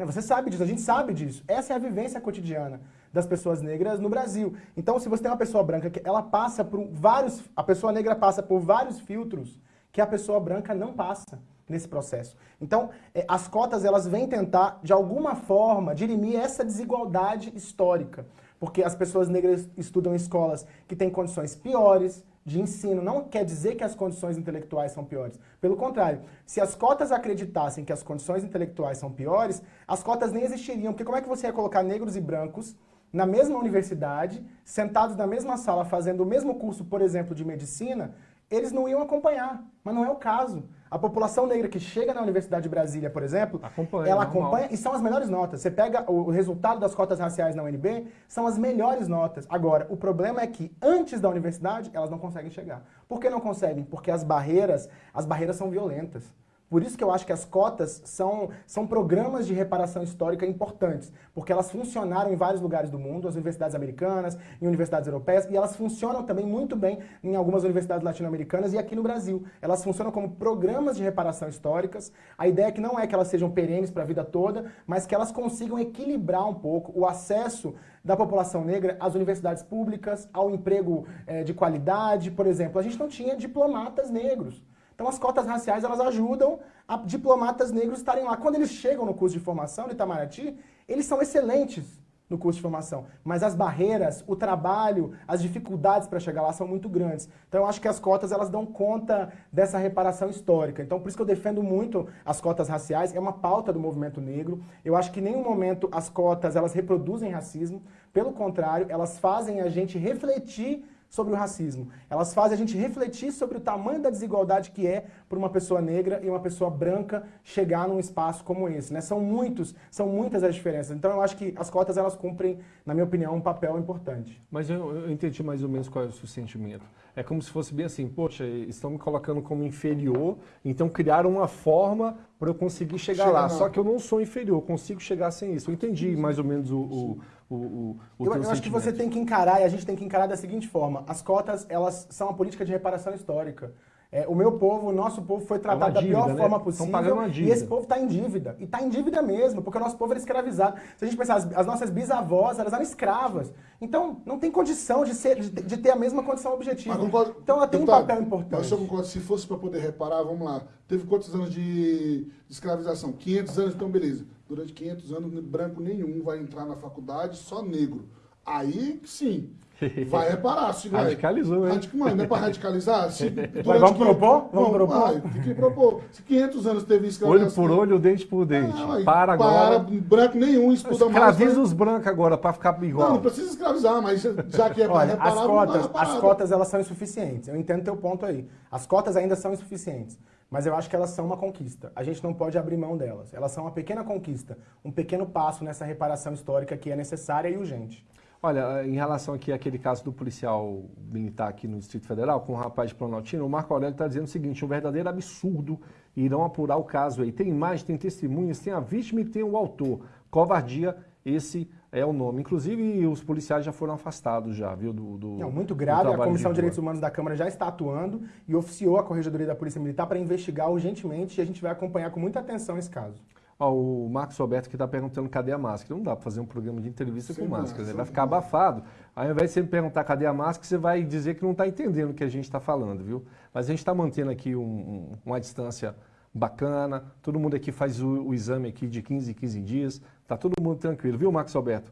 Né? Você sabe disso, a gente sabe disso. Essa é a vivência cotidiana das pessoas negras no Brasil. Então, se você tem uma pessoa branca que ela passa por vários, a pessoa negra passa por vários filtros que a pessoa branca não passa nesse processo. Então, eh, as cotas elas vêm tentar de alguma forma dirimir essa desigualdade histórica, porque as pessoas negras estudam em escolas que têm condições piores, de ensino não quer dizer que as condições intelectuais são piores. Pelo contrário, se as cotas acreditassem que as condições intelectuais são piores, as cotas nem existiriam. Porque como é que você ia colocar negros e brancos na mesma universidade, sentados na mesma sala, fazendo o mesmo curso, por exemplo, de medicina, eles não iam acompanhar. Mas não é o caso. A população negra que chega na Universidade de Brasília, por exemplo, Acompanha, ela normal. acompanha e são as melhores notas. Você pega o resultado das cotas raciais na UNB, são as melhores notas. Agora, o problema é que antes da universidade, elas não conseguem chegar. Por que não conseguem? Porque as barreiras, as barreiras são violentas. Por isso que eu acho que as cotas são, são programas de reparação histórica importantes, porque elas funcionaram em vários lugares do mundo, as universidades americanas, em universidades europeias, e elas funcionam também muito bem em algumas universidades latino-americanas e aqui no Brasil. Elas funcionam como programas de reparação históricas. A ideia é que não é que elas sejam perenes para a vida toda, mas que elas consigam equilibrar um pouco o acesso da população negra às universidades públicas, ao emprego eh, de qualidade. Por exemplo, a gente não tinha diplomatas negros. Então as cotas raciais elas ajudam a diplomatas negros estarem lá. Quando eles chegam no curso de formação de Itamaraty, eles são excelentes no curso de formação, mas as barreiras, o trabalho, as dificuldades para chegar lá são muito grandes. Então eu acho que as cotas elas dão conta dessa reparação histórica. Então por isso que eu defendo muito as cotas raciais, é uma pauta do movimento negro. Eu acho que em nenhum momento as cotas elas reproduzem racismo, pelo contrário, elas fazem a gente refletir sobre o racismo. Elas fazem a gente refletir sobre o tamanho da desigualdade que é para uma pessoa negra e uma pessoa branca chegar num espaço como esse. Né? São muitos, são muitas as diferenças. Então eu acho que as cotas elas cumprem, na minha opinião, um papel importante. Mas eu, eu entendi mais ou menos qual é o seu sentimento. É como se fosse bem assim, poxa, estão me colocando como inferior, então criaram uma forma para eu conseguir chegar Chega lá. lá. Só que eu não sou inferior, consigo chegar sem isso. Eu entendi mais ou menos o, o, o, o, o Eu, eu acho que você tem que encarar, e a gente tem que encarar da seguinte forma: as cotas, elas são uma política de reparação histórica. É, o meu povo, o nosso povo foi tratado da dívida, pior né? forma possível. pagando uma E esse povo está em dívida. E está em dívida mesmo, porque o nosso povo era escravizado. Se a gente pensar, as, as nossas bisavós, elas eram escravas. Então, não tem condição de, ser, de, de ter a mesma condição objetiva. Mas concordo- Então, ela tem um papel Mas importante. eu concordo, se fosse para poder reparar, vamos lá. Teve quantos anos de, de escravização? 500 anos, então beleza. Durante 500 anos, branco nenhum vai entrar na faculdade, só negro. Aí, sim, <laughs> vai reparar. Se vai, Radicalizou, hein? Radic- Mas não é para radicalizar? <laughs> Se, vamos propor? Vamos propor? vai, tem que propor. Se 500 anos teve Olho escravização... por olho, dente por dente. Ah, para agora. branco nenhum estuda mais. Escraviza vai- os brancos agora para ficar igual. Não, não precisa escravizar, mas já que é para Olha, reparar, as cotas, as cotas elas são insuficientes. Eu entendo teu ponto aí. As cotas ainda são insuficientes, mas eu acho que elas são uma conquista. A gente não pode abrir mão delas. Elas são uma pequena conquista, um pequeno passo nessa reparação histórica que é necessária e urgente. Olha, em relação aqui àquele caso do policial militar aqui no Distrito Federal, com o rapaz de Planaltina, o Marco Aurélio está dizendo o seguinte, um verdadeiro absurdo, irão apurar o caso aí. Tem imagem, tem testemunhas, tem a vítima e tem o autor. Covardia, esse é o nome. Inclusive, os policiais já foram afastados já, viu, do, do Não, muito grave. A Comissão de. Direitos Humanos da Câmara já está atuando e oficiou a Corregedoria da Polícia Militar para investigar urgentemente e a gente vai acompanhar com muita atenção esse caso. Ó, o Marcos Roberto que está perguntando cadê a máscara. Não dá para fazer um programa de entrevista Sem com máscara, máscara, né? vai ficar abafado. Aí, ao invés de você me perguntar cadê a máscara, você vai dizer que não está entendendo o que a gente está falando, viu? Mas a gente está mantendo aqui um- um- uma distância bacana, todo mundo aqui faz o, o exame aqui de 15 em 15 dias, tá todo mundo tranquilo, viu, Marcos Roberto?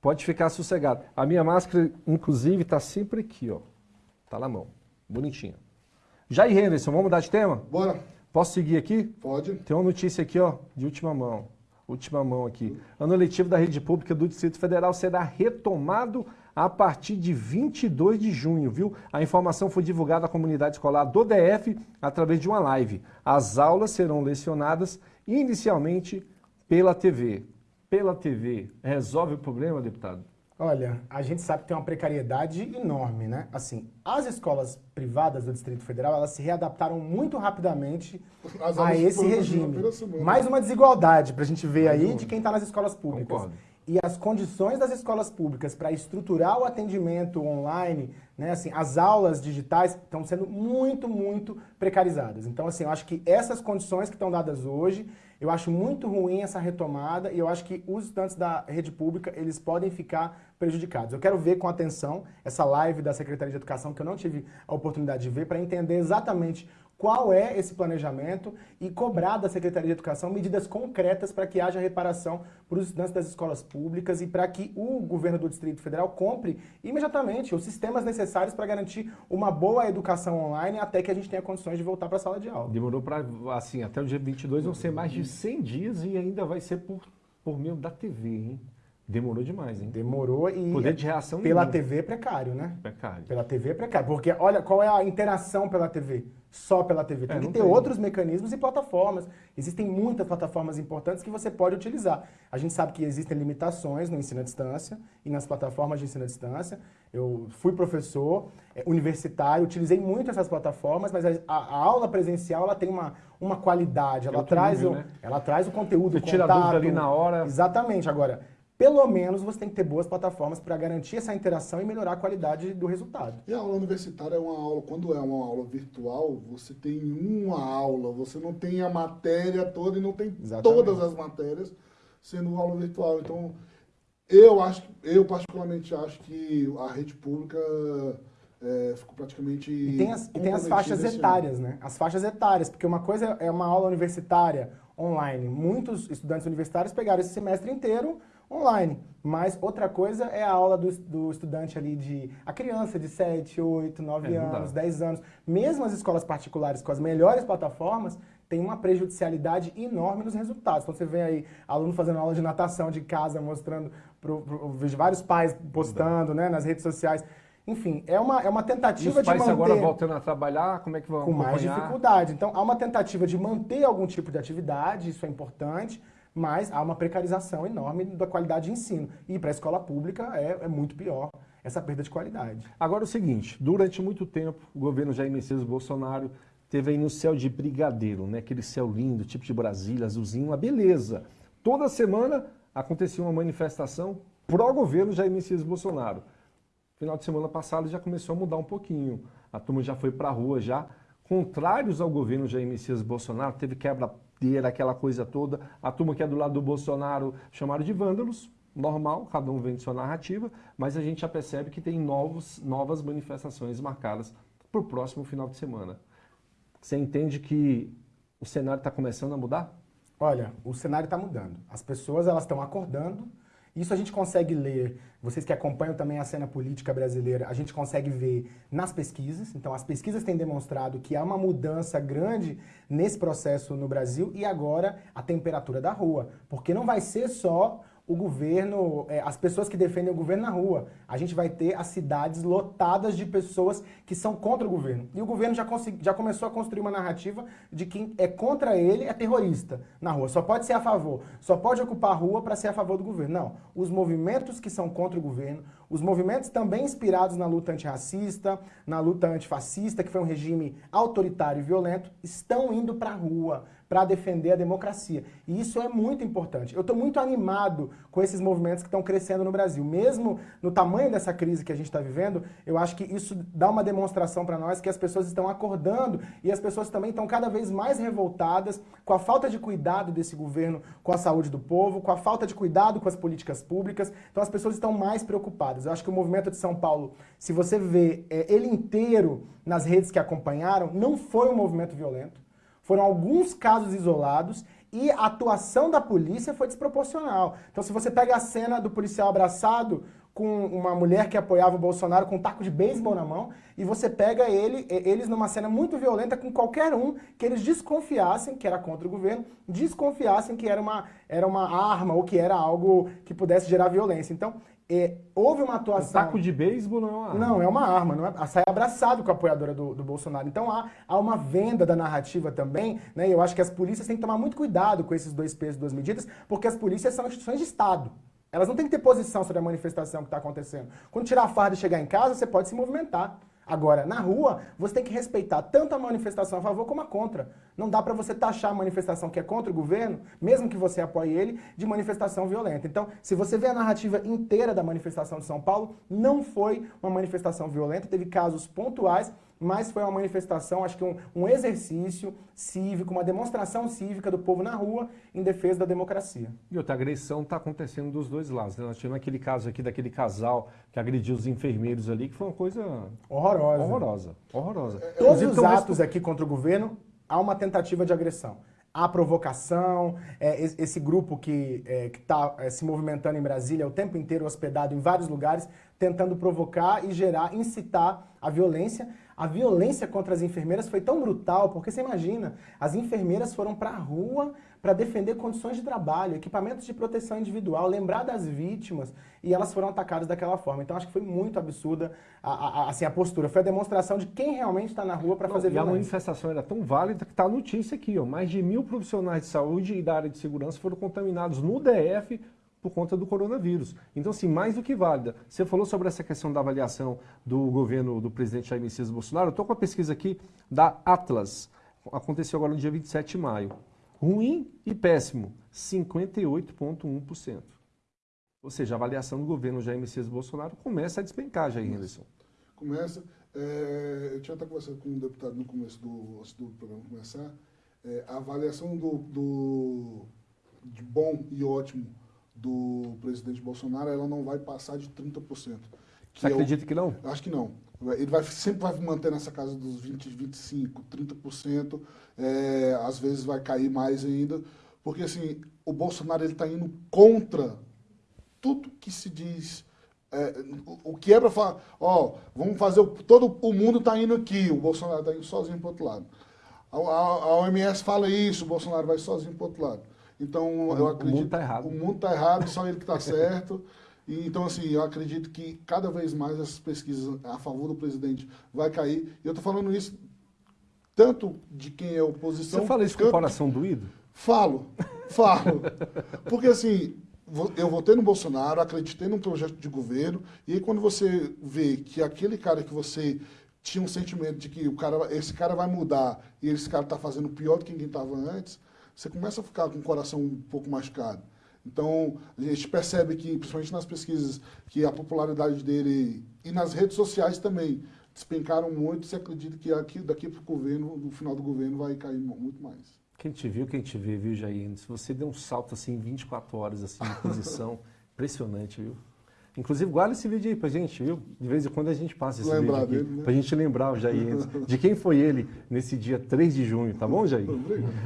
Pode ficar sossegado. A minha máscara, inclusive, está sempre aqui, ó. Tá na mão, bonitinha. Jair Henderson, vamos mudar de tema? Bora, Posso seguir aqui? pode. Tem uma notícia aqui, ó, de última mão. Última mão aqui. Ano letivo da rede pública do Distrito Federal será retomado a partir de 22 de junho, viu? A informação foi divulgada à comunidade escolar do DF através de uma live. As aulas serão lecionadas inicialmente pela TV. Pela TV. Resolve o problema, deputado? Olha, a gente sabe que tem uma precariedade enorme, né? Assim, as escolas privadas do Distrito Federal, elas se readaptaram muito rapidamente a esse regime. Mais uma desigualdade pra gente ver aí de quem está nas escolas públicas. Concordo. E as condições das escolas públicas para estruturar o atendimento online, né, assim, as aulas digitais estão sendo muito, muito precarizadas. Então, assim, eu acho que essas condições que estão dadas hoje, eu acho muito ruim essa retomada e eu acho que os estudantes da rede pública, eles podem ficar prejudicados. Eu quero ver com atenção essa live da Secretaria de Educação, que eu não tive a oportunidade de ver, para entender exatamente qual é esse planejamento e cobrar da Secretaria de Educação medidas concretas para que haja reparação para os estudantes das escolas públicas e para que o governo do Distrito Federal compre imediatamente os sistemas necessários para garantir uma boa educação online até que a gente tenha condições de voltar para a sala de aula. Demorou para, assim, até o dia 22 vão ser mais de 100 dias e ainda vai ser por, por meio da TV, hein? Demorou demais, hein? Demorou e Poder de reação pela. TV é precário, né? Precário. Pela TV é precário. Porque olha qual é a interação pela TV. Só pela TV. Tem É, que ter tem. outros mecanismos e plataformas. Existem muitas plataformas importantes que você pode utilizar. A gente sabe que existem limitações no ensino à distância e nas plataformas de ensino à distância. Eu fui professor é, universitário, utilizei muito essas plataformas, mas a, a aula presencial ela tem uma, uma qualidade, ela, traz nível, o, né? ela traz o conteúdo, Você o tira a contato. dúvida ali na hora. Exatamente. Agora, pelo menos você tem que ter boas plataformas para garantir essa interação e melhorar a qualidade do resultado. E a aula universitária é uma aula, quando é uma aula virtual, você tem uma aula, você não tem a matéria toda e não tem Exatamente. todas as matérias sendo aula virtual. Então, eu acho, eu particularmente acho que a rede pública é, ficou praticamente. E tem as, e tem as faixas esse ano. etárias, né? As faixas etárias, porque uma coisa é uma aula universitária online. Muitos estudantes universitários pegaram esse semestre inteiro online. Mas outra coisa é a aula do, do estudante ali de. a criança de 7, 8, 9 É, anos, 10 anos. Mesmo as escolas particulares com as melhores plataformas, tem uma prejudicialidade enorme nos resultados. Então você vê aí aluno fazendo aula de natação de casa, mostrando pro, pro, vejo vários pais postando né, nas redes sociais. Enfim, é uma, é uma tentativa os de pais manter... agora voltando a trabalhar, como é que vão com mais acompanhar? dificuldade. Então, há uma tentativa de manter algum tipo de atividade, isso é importante, mas há uma precarização enorme da qualidade de ensino. E para a escola pública é, é muito pior essa perda de qualidade. Agora é o seguinte, durante muito tempo, o governo Jair Messias Bolsonaro teve aí no céu de brigadeiro, né? Aquele céu lindo, tipo de Brasília, azulzinho, uma beleza. Toda semana acontecia uma manifestação pró-governo Jair Messias Bolsonaro. Final de semana passado já começou a mudar um pouquinho. A turma já foi para a rua já. Contrários ao governo Jair Messias Bolsonaro, teve quebra-teira, aquela coisa toda. A turma que é do lado do Bolsonaro chamaram de vândalos, normal, cada um vende sua narrativa, mas a gente já percebe que tem novos, novas manifestações marcadas para o próximo final de semana. Você entende que o cenário está começando a mudar? Olha, o cenário está mudando. As pessoas elas estão acordando. Isso a gente consegue ler, vocês que acompanham também a cena política brasileira, a gente consegue ver nas pesquisas. Então, as pesquisas têm demonstrado que há uma mudança grande nesse processo no Brasil e agora a temperatura da rua. Porque não vai ser só o governo, é, as pessoas que defendem o governo na rua. A gente vai ter as cidades lotadas de pessoas que são contra o governo. E o governo já, já começou a construir uma narrativa de quem é contra ele é terrorista na rua. Só pode ser a favor, só pode ocupar a rua para ser a favor do governo. Não. Os movimentos que são contra o governo, os movimentos também inspirados na luta antirracista, na luta antifascista, que foi um regime autoritário e violento, estão indo para a rua para defender a democracia. E isso é muito importante. Eu estou muito animado com esses movimentos que estão crescendo no Brasil. Mesmo no tamanho dessa crise que a gente está vivendo, eu acho que isso dá uma demonstração para nós que as pessoas estão acordando e as pessoas também estão cada vez mais revoltadas com a falta de cuidado desse governo com a saúde do povo, com a falta de cuidado com as políticas públicas. Então as pessoas estão mais preocupadas. Eu acho que o movimento de São Paulo, se você vê é, ele inteiro nas redes que acompanharam, não foi um movimento violento. Foram alguns casos isolados e a atuação da polícia foi desproporcional. Então, se você pega a cena do policial abraçado com uma mulher que apoiava o Bolsonaro com um taco de beisebol na mão, e você pega ele, eles numa cena muito violenta com qualquer um que eles desconfiassem que era contra o governo, desconfiassem que era uma, era uma arma ou que era algo que pudesse gerar violência. Então, é, houve uma atuação... Um taco de beisebol não é uma arma. Não, é uma arma. Não é, sai abraçado com a apoiadora do, do Bolsonaro. Então há, há uma venda da narrativa também, né? E eu acho que as polícias têm que tomar muito cuidado com esses dois pesos, duas medidas, porque as polícias são instituições de Estado. Elas não têm que ter posição sobre a manifestação que está acontecendo. Quando tirar a farda e chegar em casa, você pode se movimentar. Agora, na rua, você tem que respeitar tanto a manifestação a favor como a contra. Não dá para você taxar a manifestação que é contra o governo, mesmo que você apoie ele, de manifestação violenta. Então, se você vê a narrativa inteira da manifestação de São Paulo, não foi uma manifestação violenta, teve casos pontuais, mas foi uma manifestação, acho que um, um, exercício cívico, uma demonstração cívica do povo na rua em defesa da democracia. E outra agressão está acontecendo dos dois lados. Né? Nós tivemos aquele caso aqui daquele casal que agrediu os enfermeiros ali, que foi uma coisa horrorosa. Horrorosa. Horrorosa. Todos os atos aqui contra o governo, há uma tentativa de agressão. Há provocação, é, esse grupo que é, está é, se movimentando em Brasília o tempo inteiro hospedado em vários lugares, tentando provocar e gerar, incitar a violência. A violência contra as enfermeiras foi tão brutal, porque você imagina, as enfermeiras foram para a rua para defender condições de trabalho, equipamentos de proteção individual, lembrar das vítimas, e elas foram atacadas daquela forma. Então acho que foi muito absurda a, a, assim, a postura. Foi a demonstração de quem realmente está na rua para fazer e violência. a manifestação era tão válida que está a notícia aqui. Ó, mais de mil profissionais de saúde e da área de segurança foram contaminados no DF por conta do coronavírus. Então, assim, mais do que válida. Você falou sobre essa questão da avaliação do governo do presidente Jair Messias Bolsonaro. Eu estou com a pesquisa aqui da Atlas. Aconteceu agora no dia 27 de maio. Ruim e péssimo, 58,1%. Ou seja, a avaliação do governo Jair Messias Bolsonaro começa a despencar, Jair Henderson. Começa. É, eu tinha até conversado com um deputado no começo do, do programa começar. É, a avaliação do, do, de bom e ótimo do presidente Bolsonaro, ela não vai passar de 30%. Você acredita que não? Acho que não. Ele vai, sempre vai manter nessa casa dos 20, 25, 30%. É, às vezes vai cair mais ainda. Porque assim, o Bolsonaro está indo contra tudo que se diz. É, o, o que é para falar, ó, vamos fazer, o, todo o mundo está indo aqui, o Bolsonaro está indo sozinho para outro lado. A, a, a, OMS fala isso, o Bolsonaro vai sozinho para o outro lado. Então, o, eu acredito... O mundo está errado. O mundo está errado, só ele que está certo. E, então, assim, eu acredito que cada vez mais essas pesquisas a favor do presidente vai cair. E eu estou falando isso tanto de quem é oposição... Você fala isso com o coração doído? Falo, falo. Porque, assim, eu votei no Bolsonaro, acreditei num projeto de governo, e quando você vê que aquele cara que você tinha um sentimento de que o cara, esse cara vai mudar e esse cara está fazendo pior do que quem estava antes, você começa a ficar com o coração um pouco machucado. Então, a gente percebe que, principalmente nas pesquisas, que a popularidade dele e nas redes sociais também despencaram muito. Você acredita que aqui, daqui para o governo, no final do governo, vai cair muito mais. Quem te viu, quem te vê, viu, Jair? Se você deu um salto assim, 24 horas assim, de posição, <laughs> impressionante, viu? Inclusive, guarda esse vídeo aí pra gente, viu? De vez em quando a gente passa esse Lembrar vídeo aqui, dele, né? pra gente lembrar o Jair <laughs> de quem foi ele nesse dia 3 de junho, tá bom, Jair?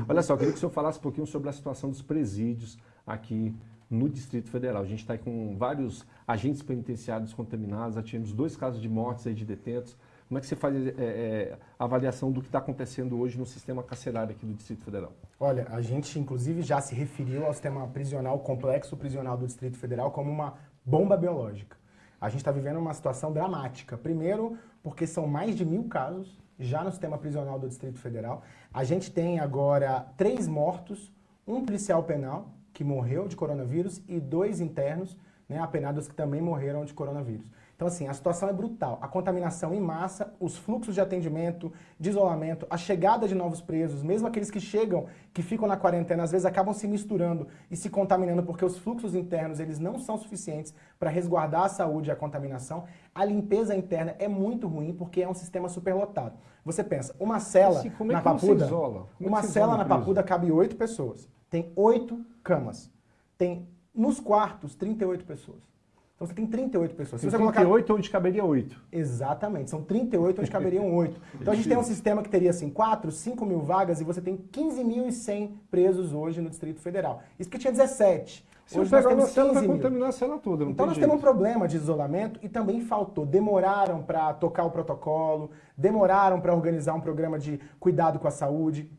Olha só, eu queria que o senhor falasse um pouquinho sobre a situação dos presídios aqui no Distrito Federal. A gente está com vários agentes penitenciários contaminados, já tivemos dois casos de mortes aí de detentos. Como é que você faz é, é, a avaliação do que está acontecendo hoje no sistema carcerário aqui do Distrito Federal? Olha, a gente inclusive já se referiu ao sistema prisional, complexo prisional do Distrito Federal como uma bomba biológica. A gente está vivendo uma situação dramática. Primeiro, porque são mais de mil casos já no sistema prisional do Distrito Federal. A gente tem agora três mortos, um policial penal que morreu de coronavírus e dois internos né, apenados que também morreram de coronavírus. Então, assim, a situação é brutal. A contaminação em massa, os fluxos de atendimento, de isolamento, a chegada de novos presos, mesmo aqueles que chegam, que ficam na quarentena, às vezes acabam se misturando e se contaminando porque os fluxos internos eles não são suficientes para resguardar a saúde e a contaminação. A limpeza interna é muito ruim porque é um sistema superlotado. Você pensa, uma cela assim, é na Papuda, isola? É uma cela na Papuda cabe oito pessoas. Tem oito camas. Tem nos quartos 38 pessoas. Então você tem 38 pessoas. Se você 38 colocar... onde caberia 8. Exatamente, são 38 onde caberiam 8. <laughs> Então a gente tem um sistema que teria assim 4, 5 mil vagas e você tem 15.100 presos hoje no Distrito Federal. Isso porque tinha 17. Se hoje nós temos 15 vai contaminar a cela toda, Então nós jeito. temos um problema de isolamento e também faltou. Demoraram para tocar o protocolo, demoraram para organizar um programa de cuidado com a saúde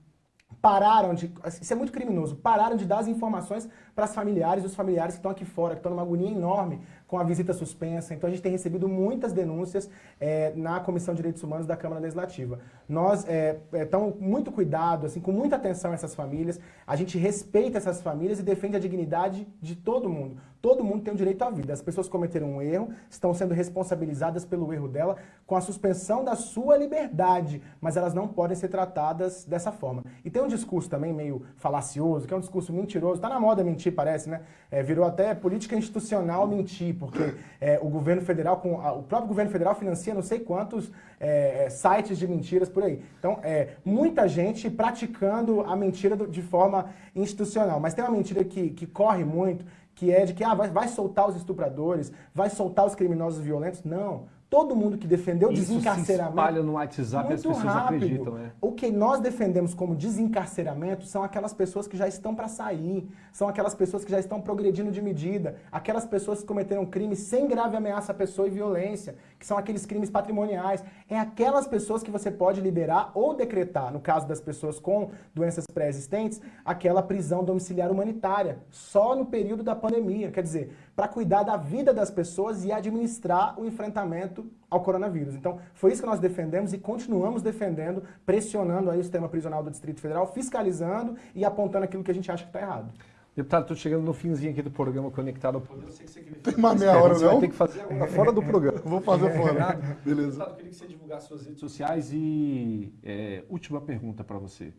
pararam de. Isso é muito criminoso. Pararam de dar as informações para as familiares e os familiares que estão aqui fora, que estão numa agonia enorme com a visita suspensa. Então a gente tem recebido muitas denúncias é, na Comissão de Direitos Humanos da Câmara Legislativa. Nós estamos é, é, muito cuidado, assim, com muita atenção a essas famílias. A gente respeita essas famílias e defende a dignidade de todo mundo. Todo mundo tem o direito à vida. As pessoas cometeram um erro, estão sendo responsabilizadas pelo erro dela com a suspensão da sua liberdade, mas elas não podem ser tratadas dessa forma. E tem um discurso também meio falacioso, que é um discurso mentiroso. Está na moda mentir, parece, né? É, virou até política institucional mentir, porque é, o governo federal, com a, o próprio governo federal financia não sei quantos é, é sites de mentiras por aí. Então, é, muita gente praticando a mentira de forma institucional. Mas tem uma mentira que, que corre muito, que é de que ah, vai, vai soltar os estupradores, vai soltar os criminosos violentos. Não. Todo mundo que defendeu Isso desencarceramento. Se espalha no WhatsApp e as pessoas rápido. acreditam, né? O que nós defendemos como desencarceramento são aquelas pessoas que já estão para sair, são aquelas pessoas que já estão progredindo de medida, aquelas pessoas que cometeram crimes sem grave ameaça à pessoa e violência, que são aqueles crimes patrimoniais. É aquelas pessoas que você pode liberar ou decretar, no caso das pessoas com doenças pré-existentes, aquela prisão domiciliar humanitária, só no período da pandemia. Quer dizer, para cuidar da vida das pessoas e administrar o enfrentamento ao coronavírus. Então, foi isso que nós defendemos e continuamos defendendo, pressionando aí o sistema prisional do Distrito Federal, fiscalizando e apontando aquilo que a gente acha que está errado. Deputado, estou chegando no finzinho aqui do programa Conectado ao Poder. Eu sei que você queria Tem uma meia hora, não? Você vai ter que fazer agora fora do programa. Vou fazer fora. Beleza. Deputado, eu queria que você divulgasse suas redes sociais e é, última pergunta para você.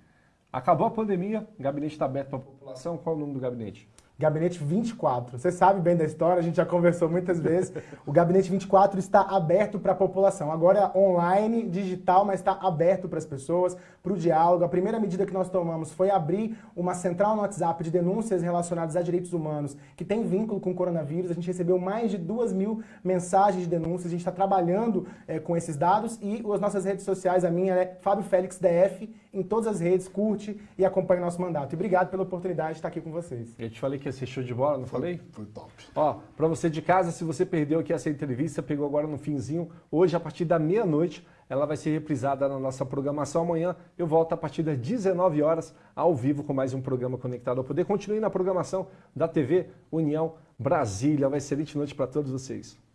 Acabou a pandemia, o gabinete está aberto para a população. Qual é o nome do gabinete? Gabinete 24. Você sabe bem da história, a gente já conversou muitas vezes. O Gabinete 24 está aberto para a população. Agora é online, digital, mas está aberto para as pessoas, para o diálogo. A primeira medida que nós tomamos foi abrir uma central no WhatsApp de denúncias relacionadas a direitos humanos que tem vínculo com o coronavírus. A gente recebeu mais de duas mil mensagens de denúncias. A gente está trabalhando é, com esses dados e as nossas redes sociais, a minha é Fábio Félix DF, em todas as redes, curte e acompanhe nosso mandato. E obrigado pela oportunidade de estar aqui com vocês. Eu te falei que ser show de bola, não foi, falei? Foi top. Ó, para você de casa, se você perdeu aqui essa entrevista, pegou agora no finzinho, hoje a partir da meia-noite, ela vai ser reprisada na nossa programação. Amanhã eu volto a partir das 19 horas ao vivo com mais um programa Conectado ao Poder. Continue na programação da TV União Brasília. Uma excelente noite para todos vocês.